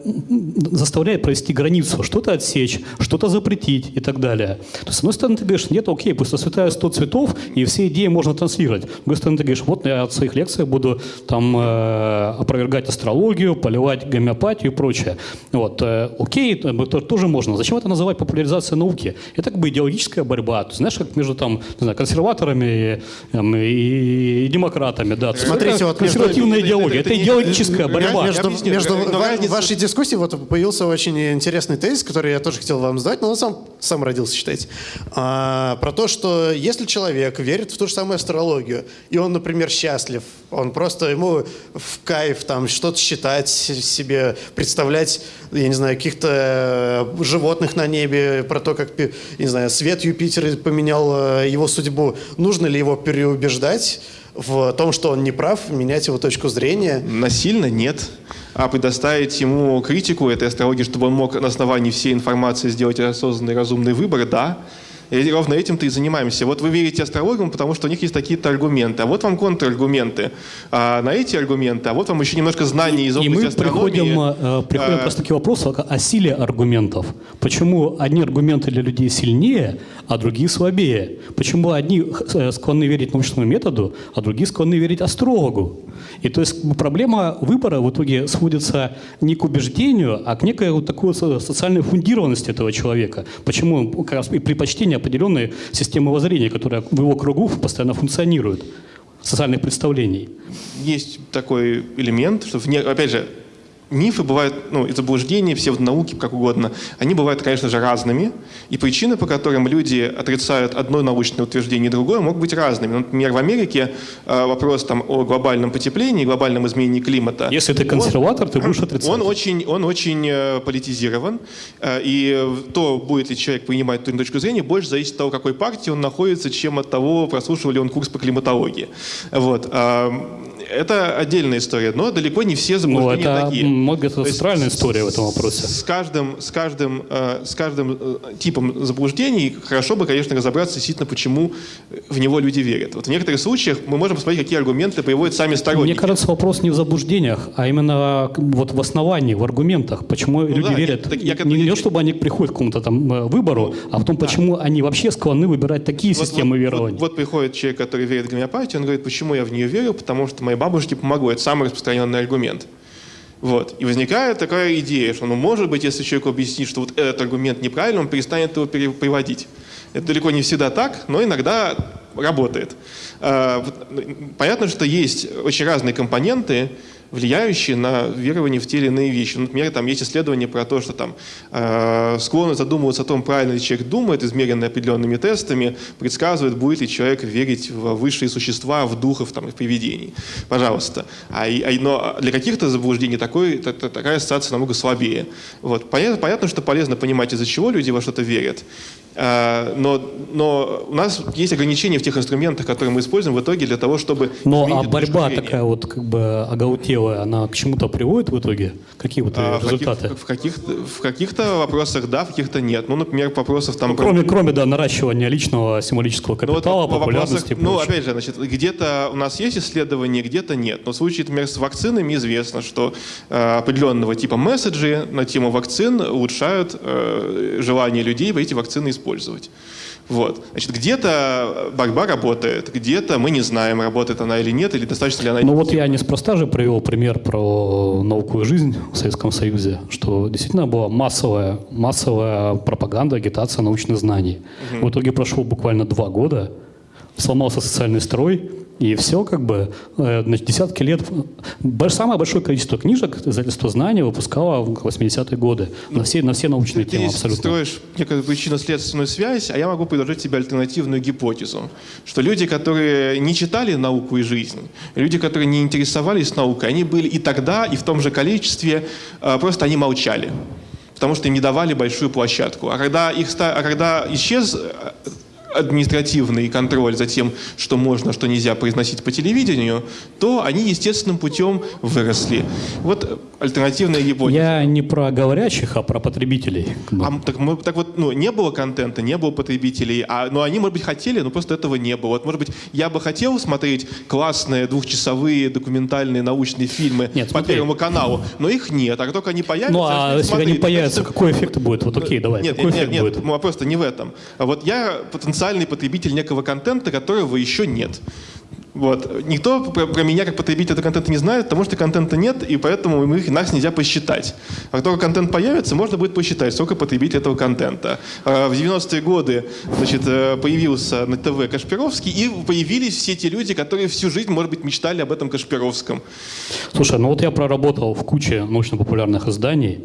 заставляет провести границу, что-то отсечь, что-то запретить и так далее. То есть, с одной стороны, ты говоришь, нет, окей, пусть расцветают 100 цветов, и все идеи можно транслировать. С другой стороны, ты говоришь, вот я от своих лекций буду там э, опровергать астрологию, поливать гомеопатию и прочее. Вот, э, окей, это тоже можно. Зачем это называть популяризацией науки? Это как бы идеологическая борьба. Ты знаешь, как между там, не знаю, консерваторами и, и, и демократами. Да. Смотрите, вот консервативная между, идеология. Это, это, это идеологическая борьба. Между, между в, вашей дискуссии вот появился очень интересный тезис, который я тоже хотел вам задать, но он сам, сам родился, считайте. А, про то, что если человек верит в ту же самую астрологию, и он, например, счастлив, он просто ему в кайф там что-то считать себе, представлять, я не знаю, каких-то э, животных на небе, про то, как, я не знаю, свет Юпитера поменял э, его судьбу. Нужно ли его переубеждать в том, что он не прав, менять его точку зрения? Насильно нет. А предоставить ему критику этой астрологии, чтобы он мог на основании всей информации сделать осознанный разумный выбор, да. И ровно этим-то и занимаемся. Вот вы верите астрологам, потому что у них есть такие-то аргументы. А вот вам контраргументы а на эти аргументы. А вот вам еще немножко знаний из области и мы астрономии. Приходим, э, приходим а... просто к вопросу о силе аргументов. Почему одни аргументы для людей сильнее, а другие слабее? Почему одни э, склонны верить научному методу, а другие склонны верить астрологу? И то есть проблема выбора в итоге сводится не к убеждению, а к некой вот такой социальной фундированности этого человека. Почему как раз и предпочтение определенной системы воззрения, которая в его кругу постоянно функционирует. социальных представлений. Есть такой элемент, что, вне, опять же, мифы бывают, ну, и заблуждения, все в науке, как угодно, они бывают, конечно же, разными, и причины, по которым люди отрицают одно научное утверждение и другое, могут быть разными. Ну, например, в Америке э, вопрос там, о глобальном потеплении, глобальном изменении климата. Если ты консерватор, он, ты будешь отрицать. Он очень, он очень э, политизирован, э, и то, будет ли человек принимать ту или точку зрения, больше зависит от того, какой партии он находится, чем от того, прослушивал ли он курс по климатологии. Вот. А, это отдельная история, но далеко не все заблуждения ну, это, такие. Центральная история в этом вопросе. С каждым, с каждым, э, с каждым э, типом заблуждений хорошо бы, конечно, разобраться действительно, почему в него люди верят. Вот в некоторых случаях мы можем посмотреть, какие аргументы приводят сами сторонники. Мне кажется, вопрос не в заблуждениях, а именно вот в основании, в аргументах. Почему ну, люди да, верят? Так, я, не, не чтобы они приходят к какому-то там э, выбору, ну, а в том, почему да. они вообще склонны выбирать такие вот, системы вот, верований. Вот, вот приходит человек, который верит в гомеопатию, он говорит, почему я в нее верю, потому что моей бабушке помогло. Это самый распространенный аргумент. Вот. И возникает такая идея, что, ну, может быть, если человеку объяснить, что вот этот аргумент неправильный, он перестанет его переводить. Это далеко не всегда так, но иногда работает. А, понятно, что есть очень разные компоненты, влияющие на верование в те или иные вещи. Например, там есть исследования про то, что там э, склонны задумываться о том, правильно ли человек думает, измеренные определенными тестами, предсказывают, будет ли человек верить в высшие существа, в духов, там, в привидений. Пожалуйста. А, а, но для каких-то заблуждений такой, та, та, такая ассоциация намного слабее. Вот. Понятно, понятно, что полезно понимать, из-за чего люди во что-то верят. А, но, но у нас есть ограничения в тех инструментах, которые мы используем в итоге для того, чтобы... Но а борьба такая вот как бы оголтелая, она к чему-то приводит в итоге? Какие вот а, результаты? В, каких, в, каких, в каких-то вопросах да, в каких-то нет. Ну, например, вопросов там... Ну, кроме, про... кроме да, наращивания личного символического капитала, ну, вот, популярности вопросах, Ну, опять же, значит, где-то у нас есть исследования, где-то нет. Но в случае, например, с вакцинами известно, что э, определенного типа месседжи на тему вакцин улучшают э, желание людей эти вакцины использовать. Вот. Значит, где-то борьба работает, где-то мы не знаем, работает она или нет, или достаточно ли она... Ну вот я неспроста же привел пример про науку и жизнь в Советском Союзе, что действительно была массовая, массовая пропаганда, агитация научных знаний. Угу. В итоге прошло буквально два года, сломался социальный строй, и все как бы, э, значит, десятки лет. Самое большое количество книжек издательство «Знания» выпускало в 80-е годы на все, на все научные ты, темы абсолютно. Ты строишь некую причинно-следственную связь, а я могу предложить тебе альтернативную гипотезу, что люди, которые не читали науку и жизнь, люди, которые не интересовались наукой, они были и тогда, и в том же количестве, э, просто они молчали потому что им не давали большую площадку. А когда, их, а когда исчез э, административный контроль за тем, что можно, что нельзя произносить по телевидению, то они естественным путем выросли. Вот альтернативная гипотеза. Я не про говорящих, а про потребителей. А, так, мы, так вот, ну, не было контента, не было потребителей, а, но они, может быть, хотели, но просто этого не было. Вот, может быть, я бы хотел смотреть классные двухчасовые документальные научные фильмы нет, по смотри. Первому каналу, но их нет. А как только они появятся... Ну, а если смотреть, они появятся, какой эффект будет? Вот окей, давай. Нет, какой нет, эффект нет, будет? нет, просто не в этом. Вот я потенциально потенциальный потребитель некого контента, которого еще нет. Вот. Никто про, про меня как потребитель этого контента не знает, потому что контента нет, и поэтому их, нас нельзя посчитать. А как только контент появится, можно будет посчитать, сколько потребителей этого контента. А в 90-е годы значит, э, появился на ТВ Кашпировский, и появились все те люди, которые всю жизнь, может быть, мечтали об этом Кашпировском. Слушай, ну вот я проработал в куче научно-популярных изданий,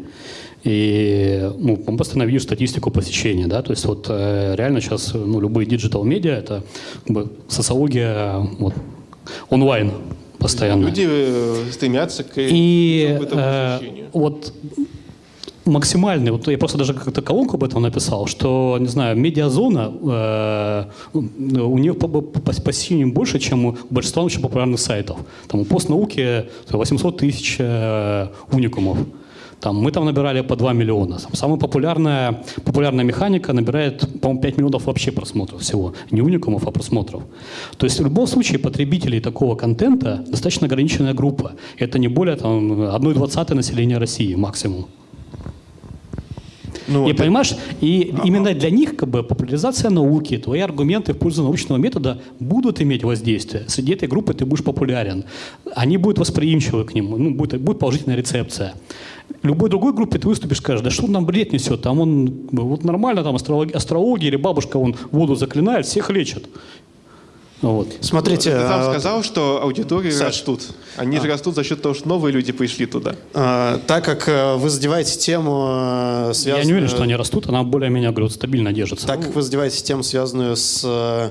и ну, постоянно видим статистику посещения, да, то есть вот э, реально сейчас ну, любые digital-медиа — это как бы, социология вот, онлайн постоянно. Люди э, стремятся к и, э, вот максимальный, вот я просто даже как-то колонку об этом написал, что, не знаю, Медиазона, э, у нее по, по, по посещениям больше, чем у большинства очень популярных сайтов. Там у постнауки 800 тысяч э, уникумов. Там, мы там набирали по 2 миллиона. Самая популярная, популярная механика набирает, по-моему, 5 миллионов вообще просмотров всего. Не уникумов, а просмотров. То есть в любом случае потребителей такого контента достаточно ограниченная группа. Это не более там, 1,20 населения России максимум. Ну, и вот понимаешь, и а, именно для них как бы популяризация науки, твои аргументы в пользу научного метода будут иметь воздействие. Среди этой группы ты будешь популярен. Они будут восприимчивы к нему, ну, будет, будет положительная рецепция любой другой группе ты выступишь, скажешь, да что он нам бред несет, там он вот нормально, там астрология, астрология или бабушка, он воду заклинает, всех лечит. Вот. Смотрите, Ты сам а, сказал, что аудитории Саш. растут. Они же растут за счет того, что новые люди пришли туда. а, так как э, вы задеваете тему, э, Я связанную... не уверен, что они растут, она более-менее, говорю, стабильно держится. Так как вы задеваете тему, связанную с э,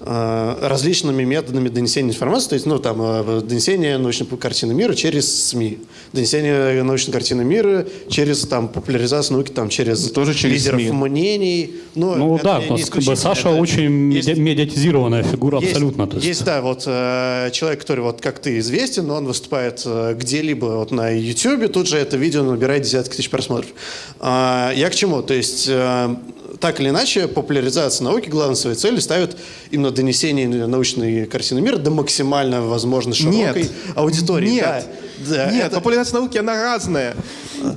различными методами донесения информации, то есть, ну, там, э, донесение научной картины мира через СМИ, донесение научной картины мира через, там, популяризацию науки, там, через Тоже через лидеров СМИ. мнений. Но Ну это да, не как бы Саша это очень есть- меди- медиатизированная фигура есть- абсолютно. то есть. Есть, да, вот э, человек, который вот как ты известен, он выступает э, где-либо вот на YouTube, тут же это видео набирает десятки тысяч просмотров. А, я к чему? То есть э, так или иначе популяризация науки главной своей целью ставит именно донесение научной картины мира до максимально возможно широкой Нет. аудитории. Нет. Да, да, Нет, это- популяризация науки, она разная.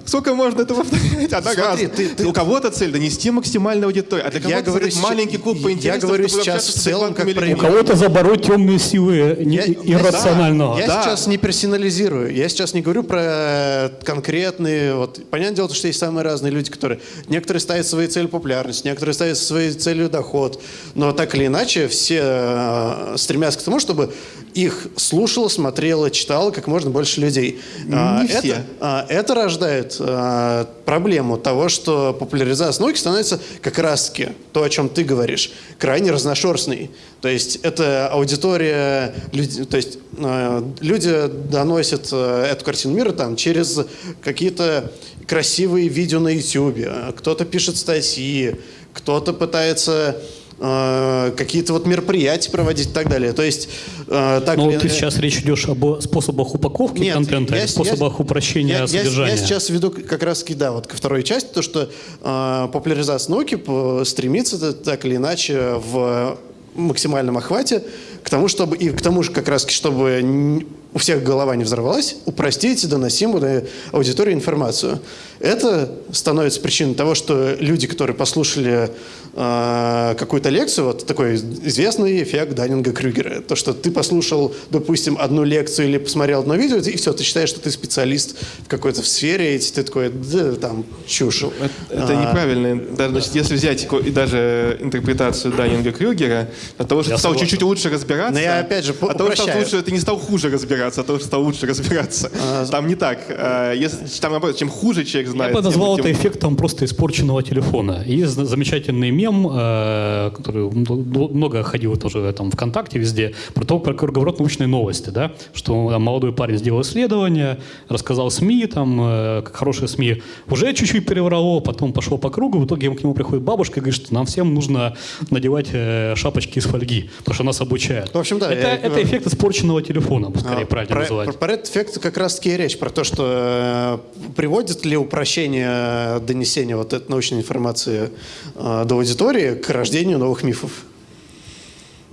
Сколько можно это повторять? Она Смотри, разная. ты- ты- У кого-то цель донести максимальную аудиторию, а для кого-то говорю маленький клуб по я интересам, говорю чтобы сейчас в целом как адекватными У кого-то забороть темные силы не- Я- я- иррационального. Я Да. сейчас не персонализирую. Я сейчас не говорю про конкретные. Вот понятное дело, что есть самые разные люди, которые некоторые ставят свои цели популярность, некоторые ставят своей целью доход. Но так или иначе все э, стремятся к тому, чтобы их слушало, смотрело, читало как можно больше людей. А, Не это, все. а, это рождает а, проблему того, что популяризация науки становится как раз-таки то, о чем ты говоришь, крайне разношерстной. То есть это аудитория, люди, то есть э, люди доносят э, эту картину мира там через какие-то красивые видео на YouTube, кто-то пишет статьи, кто-то пытается э, какие-то вот мероприятия проводить и так далее. То есть э, так Ну, или- ты сейчас речь идешь об способах упаковки нет, контента, я способах я- упрощения я- я- содержания. Я, сейчас веду как раз да, вот ко второй части, то, что э, популяризация науки стремится так или иначе в максимальном охвате к тому, чтобы и к тому же как раз, чтобы у всех голова не взорвалась, упростить доносимую до аудитории информацию. Это становится причиной того, что люди, которые послушали э, какую-то лекцию, вот такой известный эффект Даннинга-Крюгера, то, что ты послушал, допустим, одну лекцию или посмотрел одно видео, и все, ты считаешь, что ты специалист в какой-то сфере, и ты такой, да, там, чушь. Это, это А, неправильно. Даже, значит, если взять и даже интерпретацию Даннинга Крюгера, от того, что Я ты стал чуть-чуть лучше разбираться, Но я опять же от того, что лучше, ты не стал хуже разбираться, а того, что стал лучше разбираться. Там не так. А, Если, там, наоборот, чем хуже человек Я знает, бы тем- назвал тем- это эффектом просто испорченного телефона. Есть за- замечательный мем, э, который много ходил тоже там ВКонтакте везде, про то, про круговорот научной новости, да, что там, молодой парень сделал исследование, рассказал СМИ, там, э, как хорошие СМИ, уже чуть-чуть переврало, потом пошел по кругу, в итоге к нему приходит бабушка и говорит, что нам всем нужно надевать э, шапочки из фольги, потому что нас обучают. В общем, да, Это, я- это эффект испорченного телефона, скорее А, правильно про, называть. про- про этот эффект как раз-таки речь, про то, что э, приводит ли упрощение донесения вот этой научной информации э, до аудитории к рождению новых мифов.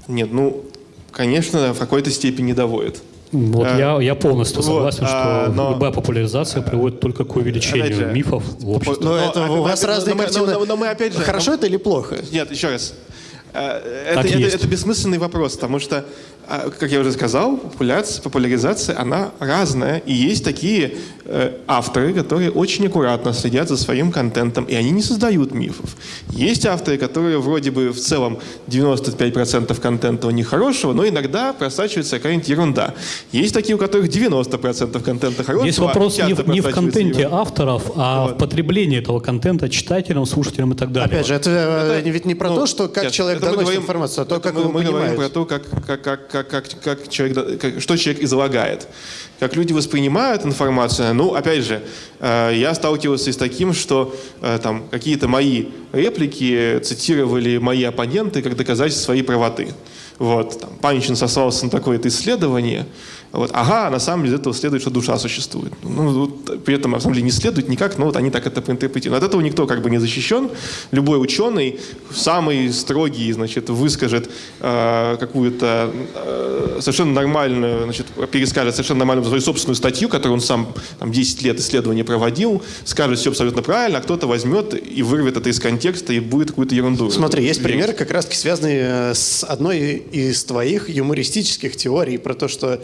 Нет, ну, конечно, в какой-то степени доводит. Вот Э, я, я полностью вот, согласен, а, что но- любая популяризация приводит только к увеличению Опять же, мифов в обществе. Но, Но, это а, у мы- вас но разные мы- картины. но- но мы опять же- Хорошо но- это или плохо? Нет, еще раз. Э, Это, это, это бессмысленный вопрос, потому что, а, как я уже сказал, популяция, популяризация, она разная. И есть такие э, авторы, которые очень аккуратно следят за своим контентом, и они не создают мифов. Есть авторы, которые вроде бы в целом 95% контента у них хорошего, но иногда просачивается какая-нибудь ерунда. Есть такие, у которых 90% контента хорошего. Здесь вопрос а не, в- не в контенте ерунда. авторов, а Вот. в потреблении этого контента читателям, слушателям и так далее. Опять же, это, э, ведь не про Ну, то, что как нет, человек это мы доносит говорим- информацию, а то, это как мы, его мы говорим понимает. про то, как, как, как, как, как, как человек, как- что человек излагает. Как люди воспринимают информацию. Ну, опять же, э, я сталкивался с таким, что э, там какие-то мои реплики цитировали мои оппоненты как доказательство своей правоты. Вот, там, Панчин сослался на такое-то исследование. Вот, ага, на самом деле из этого следует, что душа существует. Ну, вот, при этом, на самом деле, не следует никак, но вот они так это проинтерпретируют. От этого никто как бы не защищен. Любой ученый, самый строгий, значит, выскажет э, какую-то э, совершенно нормальную, значит, перескажет совершенно нормальную свою собственную статью, которую он сам там, 10 лет исследования проводил, скажет все абсолютно правильно, а кто-то возьмет и вырвет это из контекста и будет какую-то ерунду. Смотри, есть примеры, как раз-таки связанные э, с одной из твоих юмористических теорий про то, что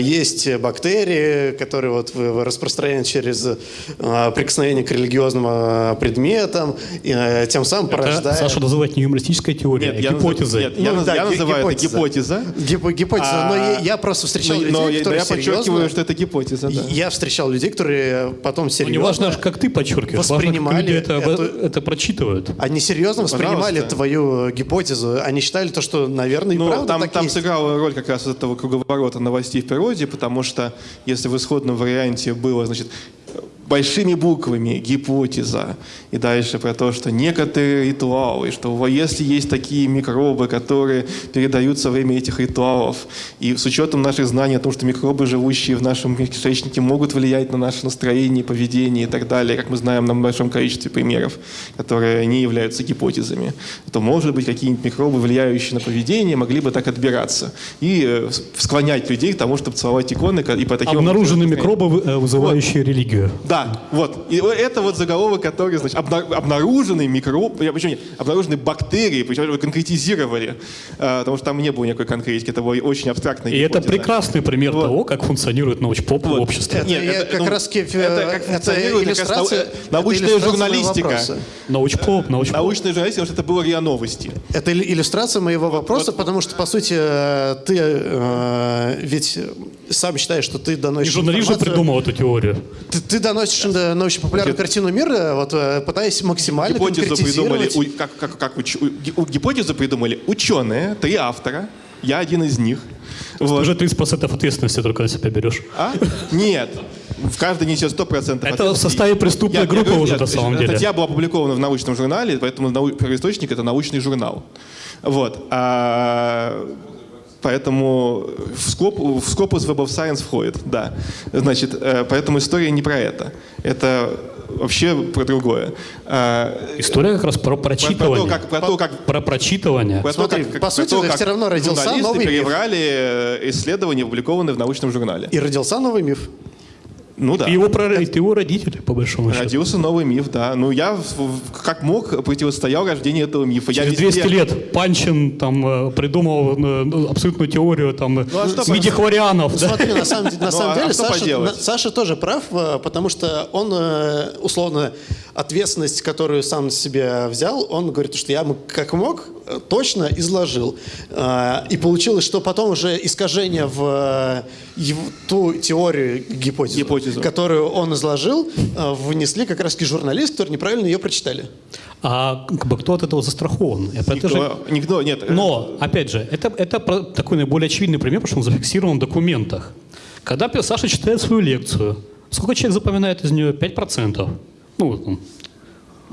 есть бактерии, которые вот распространяют через э, прикосновение к религиозным э, предметам, и, тем самым Это порождая... Саша называет не юмористической фактическая теория, Нет, я, гипотеза. Нет, я, Ну, да, я называю гипотеза. это гипотеза. Гип- гипотеза. А, но я, я просто встречал но, людей, но я- которые я подчеркиваю, серьезно... что это гипотеза. Да. Я встречал людей, которые потом Ну, серьезно... не важно, как ты подчеркиваешь, важно, как воспринимали люди это, эту- это прочитывают. Они серьезно воспринимали Пожалуйста. твою гипотезу. Они считали то, что, наверное, и Ну, правда там, так там есть. сыграла роль как раз этого круговорота новостей в природе, потому что если в исходном варианте было, значит, большими буквами гипотеза, и дальше про то, что некоторые ритуалы, что если есть такие микробы, которые передаются во время этих ритуалов, и с учетом наших знаний о том, что микробы, живущие в нашем кишечнике, могут влиять на наше настроение, поведение и так далее, как мы знаем на большом количестве примеров, которые не являются гипотезами, то, может быть, какие-нибудь микробы, влияющие на поведение, могли бы так отбираться и э, склонять людей к тому, чтобы целовать иконы и по таким Обнаружены образом- микробы, э, вызывающие религию. да, вот. И это вот заголовок, который, значит, обна- обнаруженный микроб, почему нет, обнаружены бактерии, причем его конкретизировали, э, потому что там не было никакой конкретики, это была очень абстрактная И это прекрасный пример Вот. того, как функционирует научпоп в Вот. обществе. Это Нет, это, как ну, раз это как это функционирует как раз э, научная это журналистика. моего вопроса. Научпоп, научпоп. Научная журналистика, потому что это было РИА Новости. Это ил- иллюстрация моего вопроса, потому что, по сути, э, ты э, ведь сам считаешь, что ты И доносишь журналист же придумал эту теорию. Ты, ты доносишь э, научно-популярную картину мира, вот, э, пытаясь максимально Гипотезу придумали, у- как, как, как уч- у- ги- у- гипотезу придумали ученые, три автора, я один из них. Вот. Уже 30% ответственности только на себя берешь. А? Нет. В каждой несет 100% Это в составе преступной Я- я группы говорю, уже нет, на самом деле. Статья была опубликована в научном журнале, поэтому первоисточник — это научный журнал. Вот. А, Поэтому в, скоп, в скопус Web of Science входит, да. Значит, э, поэтому история не про это. Это вообще про другое. А, История как раз про Про, про то, прочитывание. как, про то, как Про прочитывание. про то, Смотри, как- по про сути, то, как всё равно родился новый миф. перебрали э, исследования, опубликованные в научном журнале. И родился новый миф. Ну да. И его, про- это его родители, по большому счету. Родился новый миф, да. Ну, я как мог противостоял рождению этого мифа. Я Через везде- 200 лет Панчин там э, придумал э, ну, абсолютную теорию там э, а что мидихлорианов. да? Смотри, на самом, на Ну, самом а деле что Саша, на- Саша тоже прав, э, потому что он, условно, ответственность, которую сам на себя взял, он говорит, что я как мог, точно изложил. Э, И получилось, что потом уже искажение в э, ту теорию, гипотезу, Гипотезу. которую он изложил, э, внесли как раз журналист, которые неправильно ее прочитали. А как бы, кто от этого застрахован? Это Никто, же- никто, нет. э, Но, опять же, это, это такой наиболее очевидный пример, потому что он зафиксирован в документах. Когда Саша читает свою лекцию, сколько человек запоминает из нее? 5%. Ну, там,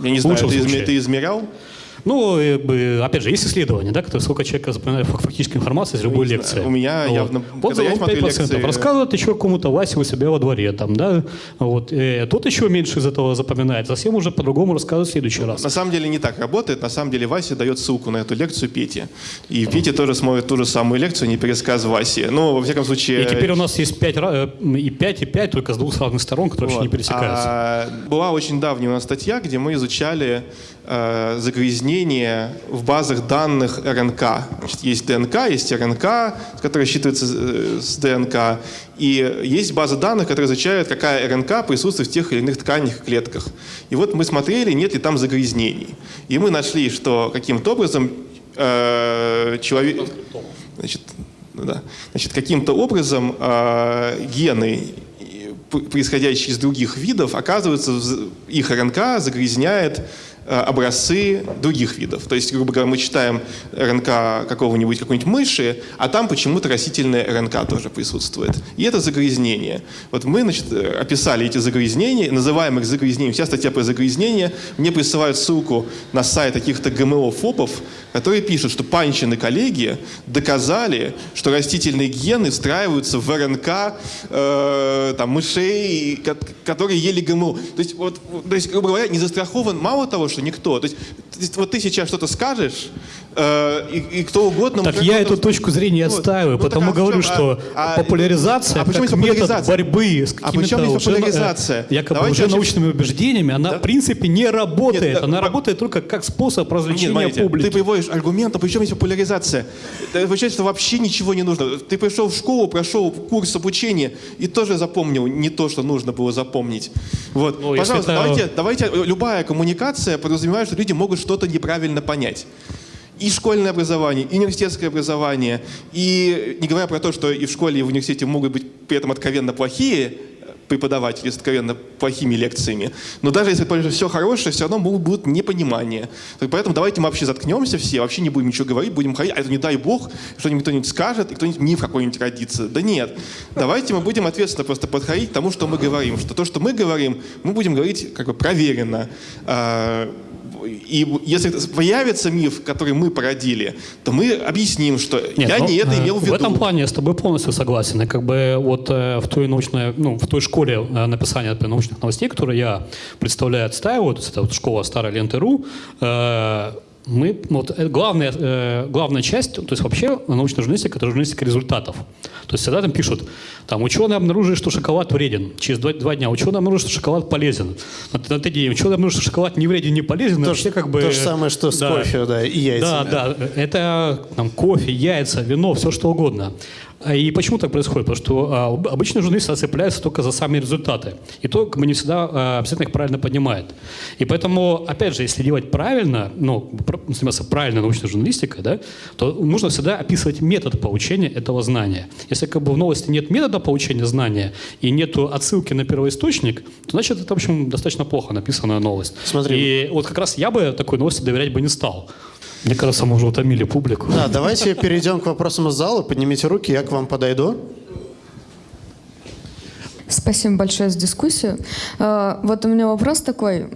Я не знаю, ты измерял? Ну, э, опять же, есть исследования, да, которые сколько человек запоминает фак- фактической информации из любой не лекции. У меня явно- Вот когда я смотрю 5% лекции- рассказывает еще кому-то Васе у себя во дворе, там, да, вот. Э, тот еще меньше из этого запоминает, совсем уже по-другому рассказывает в следующий раз. На самом деле не так работает. На самом деле Вася дает ссылку на эту лекцию Пете. И Петя тоже смотрит ту же самую лекцию, не пересказ Васи. Ну, во всяком случае... И теперь у нас есть 5, и 5, и 5, только с двух разных сторон, которые вообще не Вот. пересекаются. А, была очень давняя у нас статья, где мы изучали э, загрязнение в базах данных РНК. Значит, есть ДНК, есть РНК, которая считывается э, с ДНК, и есть база данных, которая изучает, какая РНК присутствует в тех или иных тканях и клетках. И вот мы смотрели, нет ли там загрязнений. И мы нашли, что каким-то образом э, человек... Значит, да. Значит, каким-то образом э, гены, п- происходящие из других видов, оказываются, в- их РНК загрязняет э, образцы других видов. То есть, грубо говоря, мы читаем РНК какого-нибудь, какой-нибудь мыши, а там почему-то растительная РНК тоже присутствует. И это загрязнение. Вот мы, значит, э, описали эти загрязнения, называем их загрязнением. Вся статья про загрязнение. Мне присылают ссылку на сайт каких-то ГМО-фопов, которые пишут, что Панчин коллеги доказали, что растительные гены встраиваются в РНК э, там, мышей, ко- которые ели ГМО. То есть, вот, то есть, грубо говоря, не застрахован мало того, что никто. То есть, вот ты сейчас что-то скажешь, и, и кто угодно... Так я эту точку зрения Вот. отстаиваю, Ну, потому а говорю, что а- а- популяризация а почему как метод борьбы с А какими-то почему здесь уже, э, популяризация? якобы Давайте уже научными убеждениями, она Да. в принципе не работает. Нет, она да, работает только как способ Нет, развлечения смотрите, публики. ты приводишь аргумент, а причем здесь популяризация? Это Получается, что вообще ничего не нужно. Ты пришел в школу, прошел курс обучения и тоже запомнил не то, что нужно было запомнить. Вот. Ну, Пожалуйста, это- давайте, давайте, любая коммуникация подразумевает, что люди могут что-то неправильно понять. И школьное образование, и университетское образование, и не говоря про то, что и в школе, и в университете могут быть при этом откровенно плохие преподаватели с откровенно плохими лекциями. Но даже если все хорошее, все равно будут, будут непонимания. Поэтому давайте мы вообще заткнемся все, вообще не будем ничего говорить, будем ходить, а это не дай бог, что-нибудь кто-нибудь скажет, и кто-нибудь миф какой-нибудь родится. Да нет. Давайте мы будем ответственно просто подходить к тому, что мы говорим. Что то, что мы говорим, мы будем говорить как бы проверенно. И если появится миф, который мы породили, то мы объясним, что Нет, я ну, не это имел в виду. В этом плане я с тобой полностью согласен. И как бы вот э, в той научной, ну, в той школе э, написания например, научных новостей, которую я представляю, отстаиваю, это вот школа старой ленты.ру, э, мы, вот, главная, э, главная часть, то есть вообще научная журналистика, это журналистика результатов. То есть всегда там пишут, там ученые обнаружили, что шоколад вреден. Через два, два дня ученые обнаружили, что шоколад полезен. На, на третий день ученые обнаружили, что шоколад не вреден, не полезен. То, вообще, как бы, то же самое, что с да, кофе да, и яйцами. Да, да. Это там, кофе, яйца, вино, все что угодно. А, и почему так происходит? Потому что а, обычно журналисты цепляются только за сами результаты. И то как бы не всегда а, обязательно их правильно поднимает. И поэтому, опять же, если делать правильно, ну, заниматься правильной научной журналистикой, да, то нужно всегда описывать метод получения этого знания. Если как бы в новости нет метода получения знания и нет отсылки на первоисточник, то значит это, в общем, достаточно плохо написанная новость. Смотри. И вот как раз я бы такой новости доверять бы не стал. Мне кажется, мы уже утомили публику. Да, давайте перейдем к вопросам из зала. Поднимите руки, я к вам подойду. Спасибо большое за дискуссию. Э, вот у меня вопрос такой,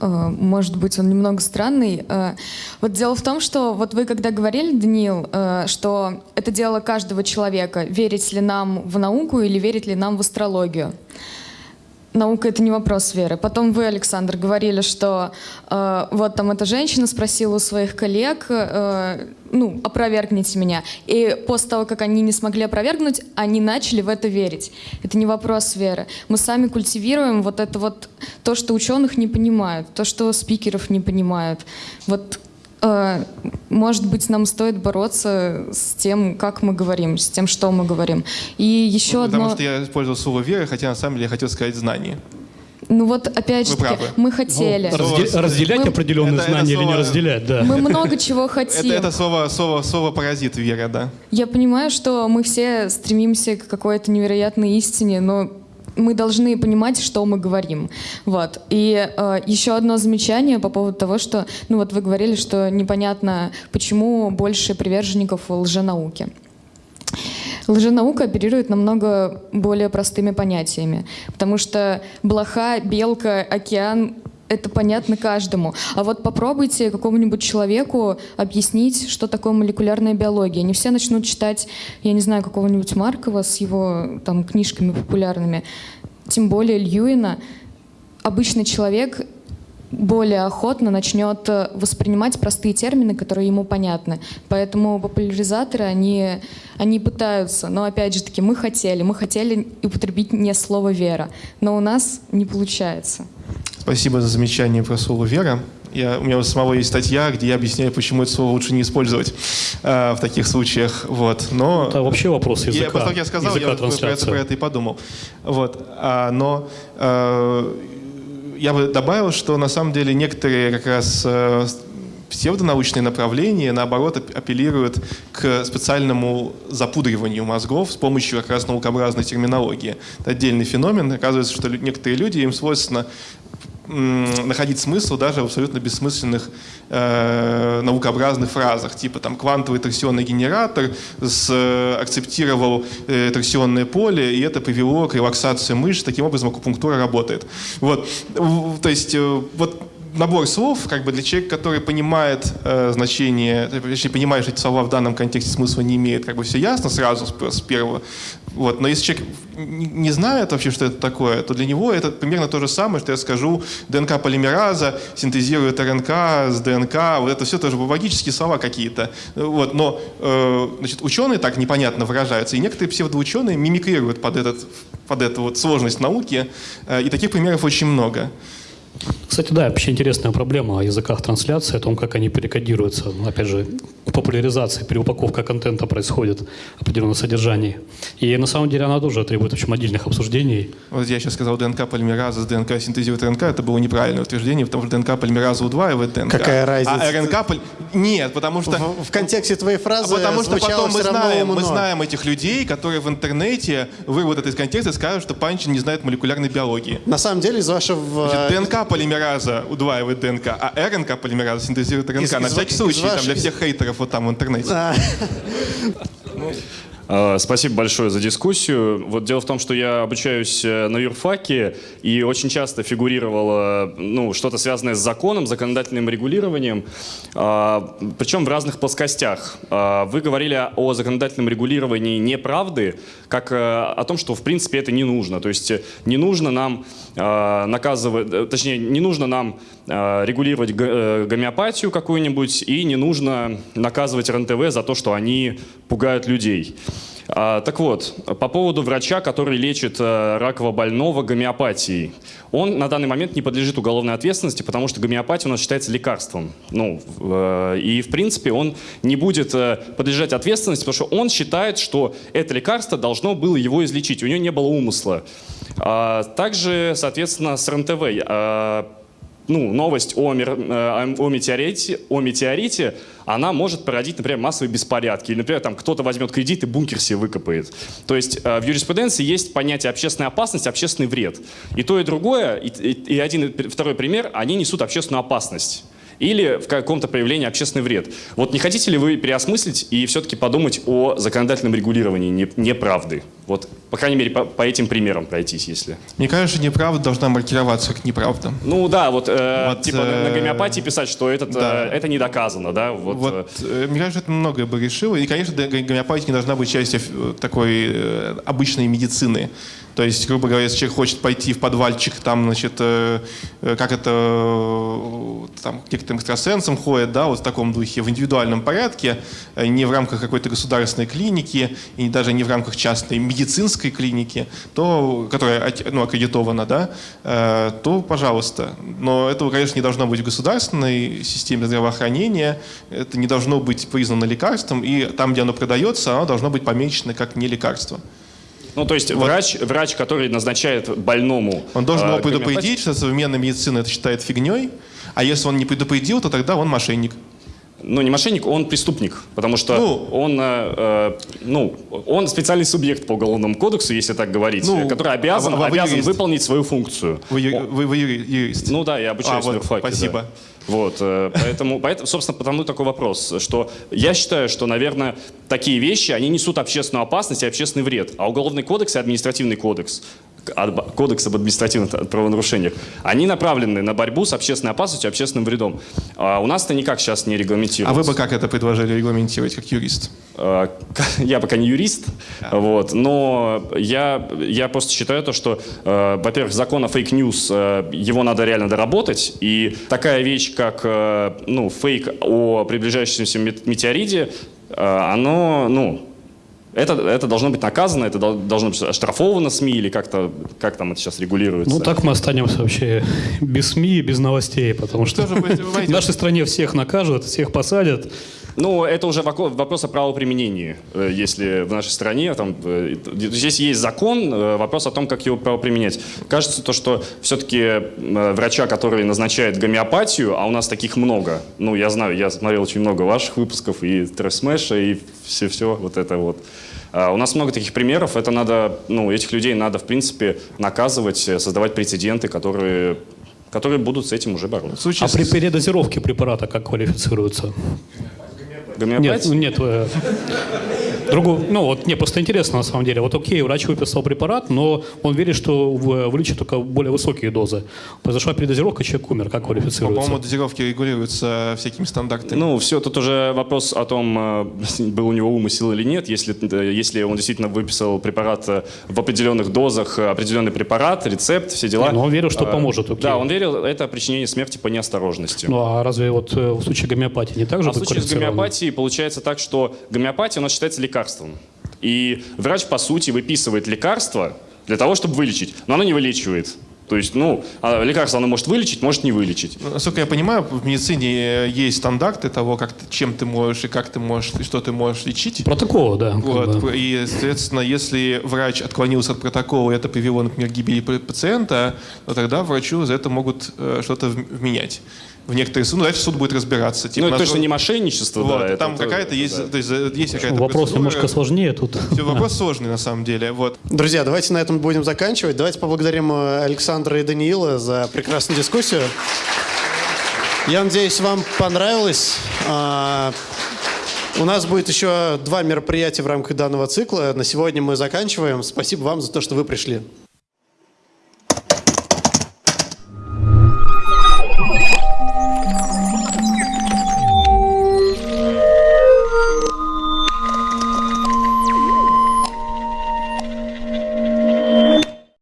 э, может быть, он немного странный. Э, вот дело в том, что вот вы когда говорили, Даниил, что это дело каждого человека, верить ли нам в науку или верить ли нам в астрологию наука это не вопрос веры. Потом вы, Александр, говорили, что э, вот там эта женщина спросила у своих коллег, э, ну, опровергните меня. И после того, как они не смогли опровергнуть, они начали в это верить. Это не вопрос веры. Мы сами культивируем вот это вот то, что ученых не понимают, то, что спикеров не понимают. Вот может быть, нам стоит бороться с тем, как мы говорим, с тем, что мы говорим. И еще ну, одно... Потому что я использовал слово «вера», хотя на самом деле я хотел сказать «знание». Ну вот опять же таки, мы хотели. Ну, разде- разделять мы, определенные это, знания это слово, или не разделять, да. Мы много чего хотим. Это, это слово, слово, слово паразит вера, да. Я понимаю, что мы все стремимся к какой-то невероятной истине, но мы должны понимать, что мы говорим. Вот. И э, еще одно замечание по поводу того, что, ну вот вы говорили, что непонятно, почему больше приверженников лженауки. Лженаука оперирует намного более простыми понятиями, потому что блоха, белка, океан это понятно каждому. А вот попробуйте какому-нибудь человеку объяснить, что такое молекулярная биология. Не все начнут читать, я не знаю, какого-нибудь Маркова с его там книжками популярными, тем более Льюина. Обычный человек более охотно начнет воспринимать простые термины, которые ему понятны. Поэтому популяризаторы, они, они пытаются, но опять же таки, мы хотели, мы хотели употребить не слово «вера», но у нас не получается. Спасибо за замечание про слово «вера». Я, у меня у самого есть статья, где я объясняю, почему это слово лучше не использовать э, в таких случаях. Вот. Но это вообще вопрос языка. Я, после я сказал, я про это, про это и подумал. Вот. А, но э, я бы добавил, что на самом деле некоторые как раз э, псевдонаучные направления, наоборот, апеллируют к специальному запудриванию мозгов с помощью как раз наукообразной терминологии. Это отдельный феномен. Оказывается, что некоторые люди, им свойственно находить смысл даже в абсолютно бессмысленных э, наукообразных фразах, типа там квантовый торсионный генератор с, э, акцептировал э, торсионное поле, и это привело к релаксации мышц, таким образом акупунктура работает. Вот, то есть э, вот набор слов, как бы для человека, который понимает э, значение, если понимаешь эти слова в данном контексте смысла не имеет, как бы все ясно сразу с, с первого. Вот. Но если человек не знает вообще, что это такое, то для него это примерно то же самое, что я скажу, ДНК полимераза синтезирует РНК с ДНК, вот это все тоже логические слова какие-то. Вот. Но э, значит, ученые так непонятно выражаются, и некоторые псевдоученые мимикрируют под, этот, под эту вот сложность науки, э, и таких примеров очень много. Кстати, да, вообще интересная проблема о языках трансляции, о том, как они перекодируются. Опять же, популяризации, переупаковка контента происходит определенное содержание. И на самом деле она тоже требует в общем, отдельных обсуждений. Вот я сейчас сказал ДНК полимераза с ДНК синтезирует РНК, это было неправильное утверждение, потому что ДНК полимераза удваивает ДНК. Какая разница? А РНК... Пол... Нет, потому что... В, в контексте твоей фразы А потому что потом мы знаем, мы знаем этих людей, которые в интернете вырвут это из контекста и скажут, что Панчин не знает молекулярной биологии. На самом деле из вашего... Значит, ДНК полимераза удваивает ДНК, а РНК полимераза синтезирует РНК. Из- На из всякий ва- случай, из там, вашей- для всех хейтеров вот там в интернете. Э, Спасибо большое за дискуссию. Вот дело в том, что я обучаюсь э, на юрфаке, и очень часто фигурировало ну, что-то связанное с законом, законодательным регулированием, а, причем в разных плоскостях. А, Вы говорили о законодательном регулировании неправды, как э, о том, что в принципе это не нужно. То есть не нужно нам наказывать, точнее, не нужно нам регулировать гомеопатию какую-нибудь, и не нужно наказывать РНТВ за то, что они пугают людей. А, Так вот, по поводу врача, который лечит э, раково больного гомеопатией. Он на данный момент не подлежит уголовной ответственности, потому что гомеопатия у нас считается лекарством. Ну, э, и в принципе он не будет э, подлежать ответственности, потому что он считает, что это лекарство должно было его излечить. У него не было умысла. А, Также, соответственно, с РНТВ. Ну, новость о, мер- э, о метеорите, о метеорите, она может породить, например, массовые беспорядки. Или, например, там кто-то возьмет кредит и бункер себе выкопает. То есть э, в юриспруденции есть понятие общественная опасность, общественный вред. И то, и другое, и, и- и один, и второй пример, они несут общественную опасность. Или в каком-то проявлении общественный вред. Вот не хотите ли вы переосмыслить и все-таки подумать о законодательном регулировании не- неправды? Вот, по крайней мере, по, по этим примерам пройтись, если... Мне кажется, неправда должна маркироваться как неправда. Ну да, вот, э, Вот, типа на- на э, гомеопатии писать, что этот, да. э, это не доказано, да? Вот, Вот, э, э, мне кажется, это многое бы решило. И, конечно, гомеопатия не должна быть частью э, такой э, обычной медицины. То есть, грубо говоря, если человек хочет пойти в подвальчик, там, значит, э, э, как это э, там, к некоторым экстрасенсам ходят, да, вот в таком духе, в индивидуальном порядке, э, не в рамках какой-то государственной клиники, и даже не в рамках частной медицинской клиники, то, которая ну, аккредитована, да, э, то, пожалуйста. Но этого, конечно, не должно быть в государственной системе здравоохранения, это не должно быть признано лекарством, и там, где оно продается, оно должно быть помечено как не лекарство. Ну, то есть врач, врач, который назначает больному... Он должен э, его предупредить, что современная медицина это считает фигней, а если он не предупредил, то тогда он мошенник. Ну, не мошенник, он преступник, потому что Ну. он, э, э, ну, он специальный субъект по уголовному кодексу, если так говорить, Ну, который обязан, а а обязан юрист? выполнить свою функцию. Вы, вы- вы юри- юрист. Ну да, я обучаюсь А, вот, юрфаке, да. Вот, э, поэтому, поэтому, собственно, потому такой вопрос, что я считаю, что, наверное, такие вещи, они несут общественную опасность и общественный вред. А уголовный кодекс и административный кодекс, кодекс об административных правонарушениях, они направлены на борьбу с общественной опасностью и общественным вредом. А у нас это никак сейчас не А регламентируется. вы бы как это предложили регламентировать, как юрист? Э, Я пока не юрист, вот, но я, я просто считаю то, что, э, во-первых, закон о fake news, его надо реально доработать, и такая вещь, как э, ну, фейк о приближающемся мет- метеориде, э, оно, ну, это, это должно быть наказано, это дол- должно быть оштрафовано СМИ или как-то, как там это сейчас регулируется. Ну, так мы останемся вообще без СМИ и без новостей, потому что вы- в нашей стране всех накажут, всех посадят. Ну, это уже вопрос о правоприменении. Э, Если в нашей стране, там, э, здесь есть закон, э, вопрос о том, как его правоприменять. Кажется, то, что все-таки врача, который назначает гомеопатию, а у нас таких много, ну, я знаю, я смотрел очень много ваших выпусков, и Трэшмэша, и все-все вот это вот. А У нас много таких примеров, это надо, ну, этих людей надо, в принципе, наказывать, создавать прецеденты, которые, которые будут с этим уже бороться. А при передозировке препарата как квалифицируется? Нет, Гомеопатия? нет. э, Другу, ну вот мне просто интересно на самом деле. Вот окей, врач выписал препарат, но он верит, что в- вылечит только более высокие дозы. Произошла передозировка, человек умер. Как квалифицируется? По-моему, дозировки регулируются всякими стандартами. Ну, все, тут уже вопрос о том, э, был у него умысел или нет. Если, э, если он действительно выписал препарат э, в определенных дозах, определенный препарат, рецепт, все дела. Не, ну, он верил, что поможет, окей. Да, он верил, это причинение смерти по неосторожности. Ну а разве вот в случае гомеопатии не так же а в случае с гомеопатией получается так, что гомеопатия у нас считается лекарством. И врач, по сути, выписывает лекарство для того, чтобы вылечить. Но оно не вылечивает. То есть, ну, а лекарство оно может вылечить, может не вылечить. Ну, Насколько я понимаю, в медицине есть стандарты того, как ты- чем ты можешь и как ты можешь, и что ты можешь лечить. Протоколы, да. как Вот, бы. и, соответственно, если врач отклонился от протокола, и это привело, например, к гибели па- пациента, то тогда врачу за это могут э, что-то в- вменять. В некоторые суды, ну, дальше суд будет разбираться. Ну, Типа, это на точно что- не мошенничество, Вот, да. это там то- какая-то есть, да. то есть, э, есть какая-то Вопрос процедура. немножко сложнее тут. Всё, вопрос сложный на самом деле. Вот. Друзья, давайте на этом будем заканчивать. Давайте поблагодарим э, Александра и Даниила за прекрасную дискуссию. Я надеюсь, вам понравилось. А, У нас будет еще два мероприятия в рамках данного цикла. На сегодня мы заканчиваем. Спасибо вам за то, что вы пришли.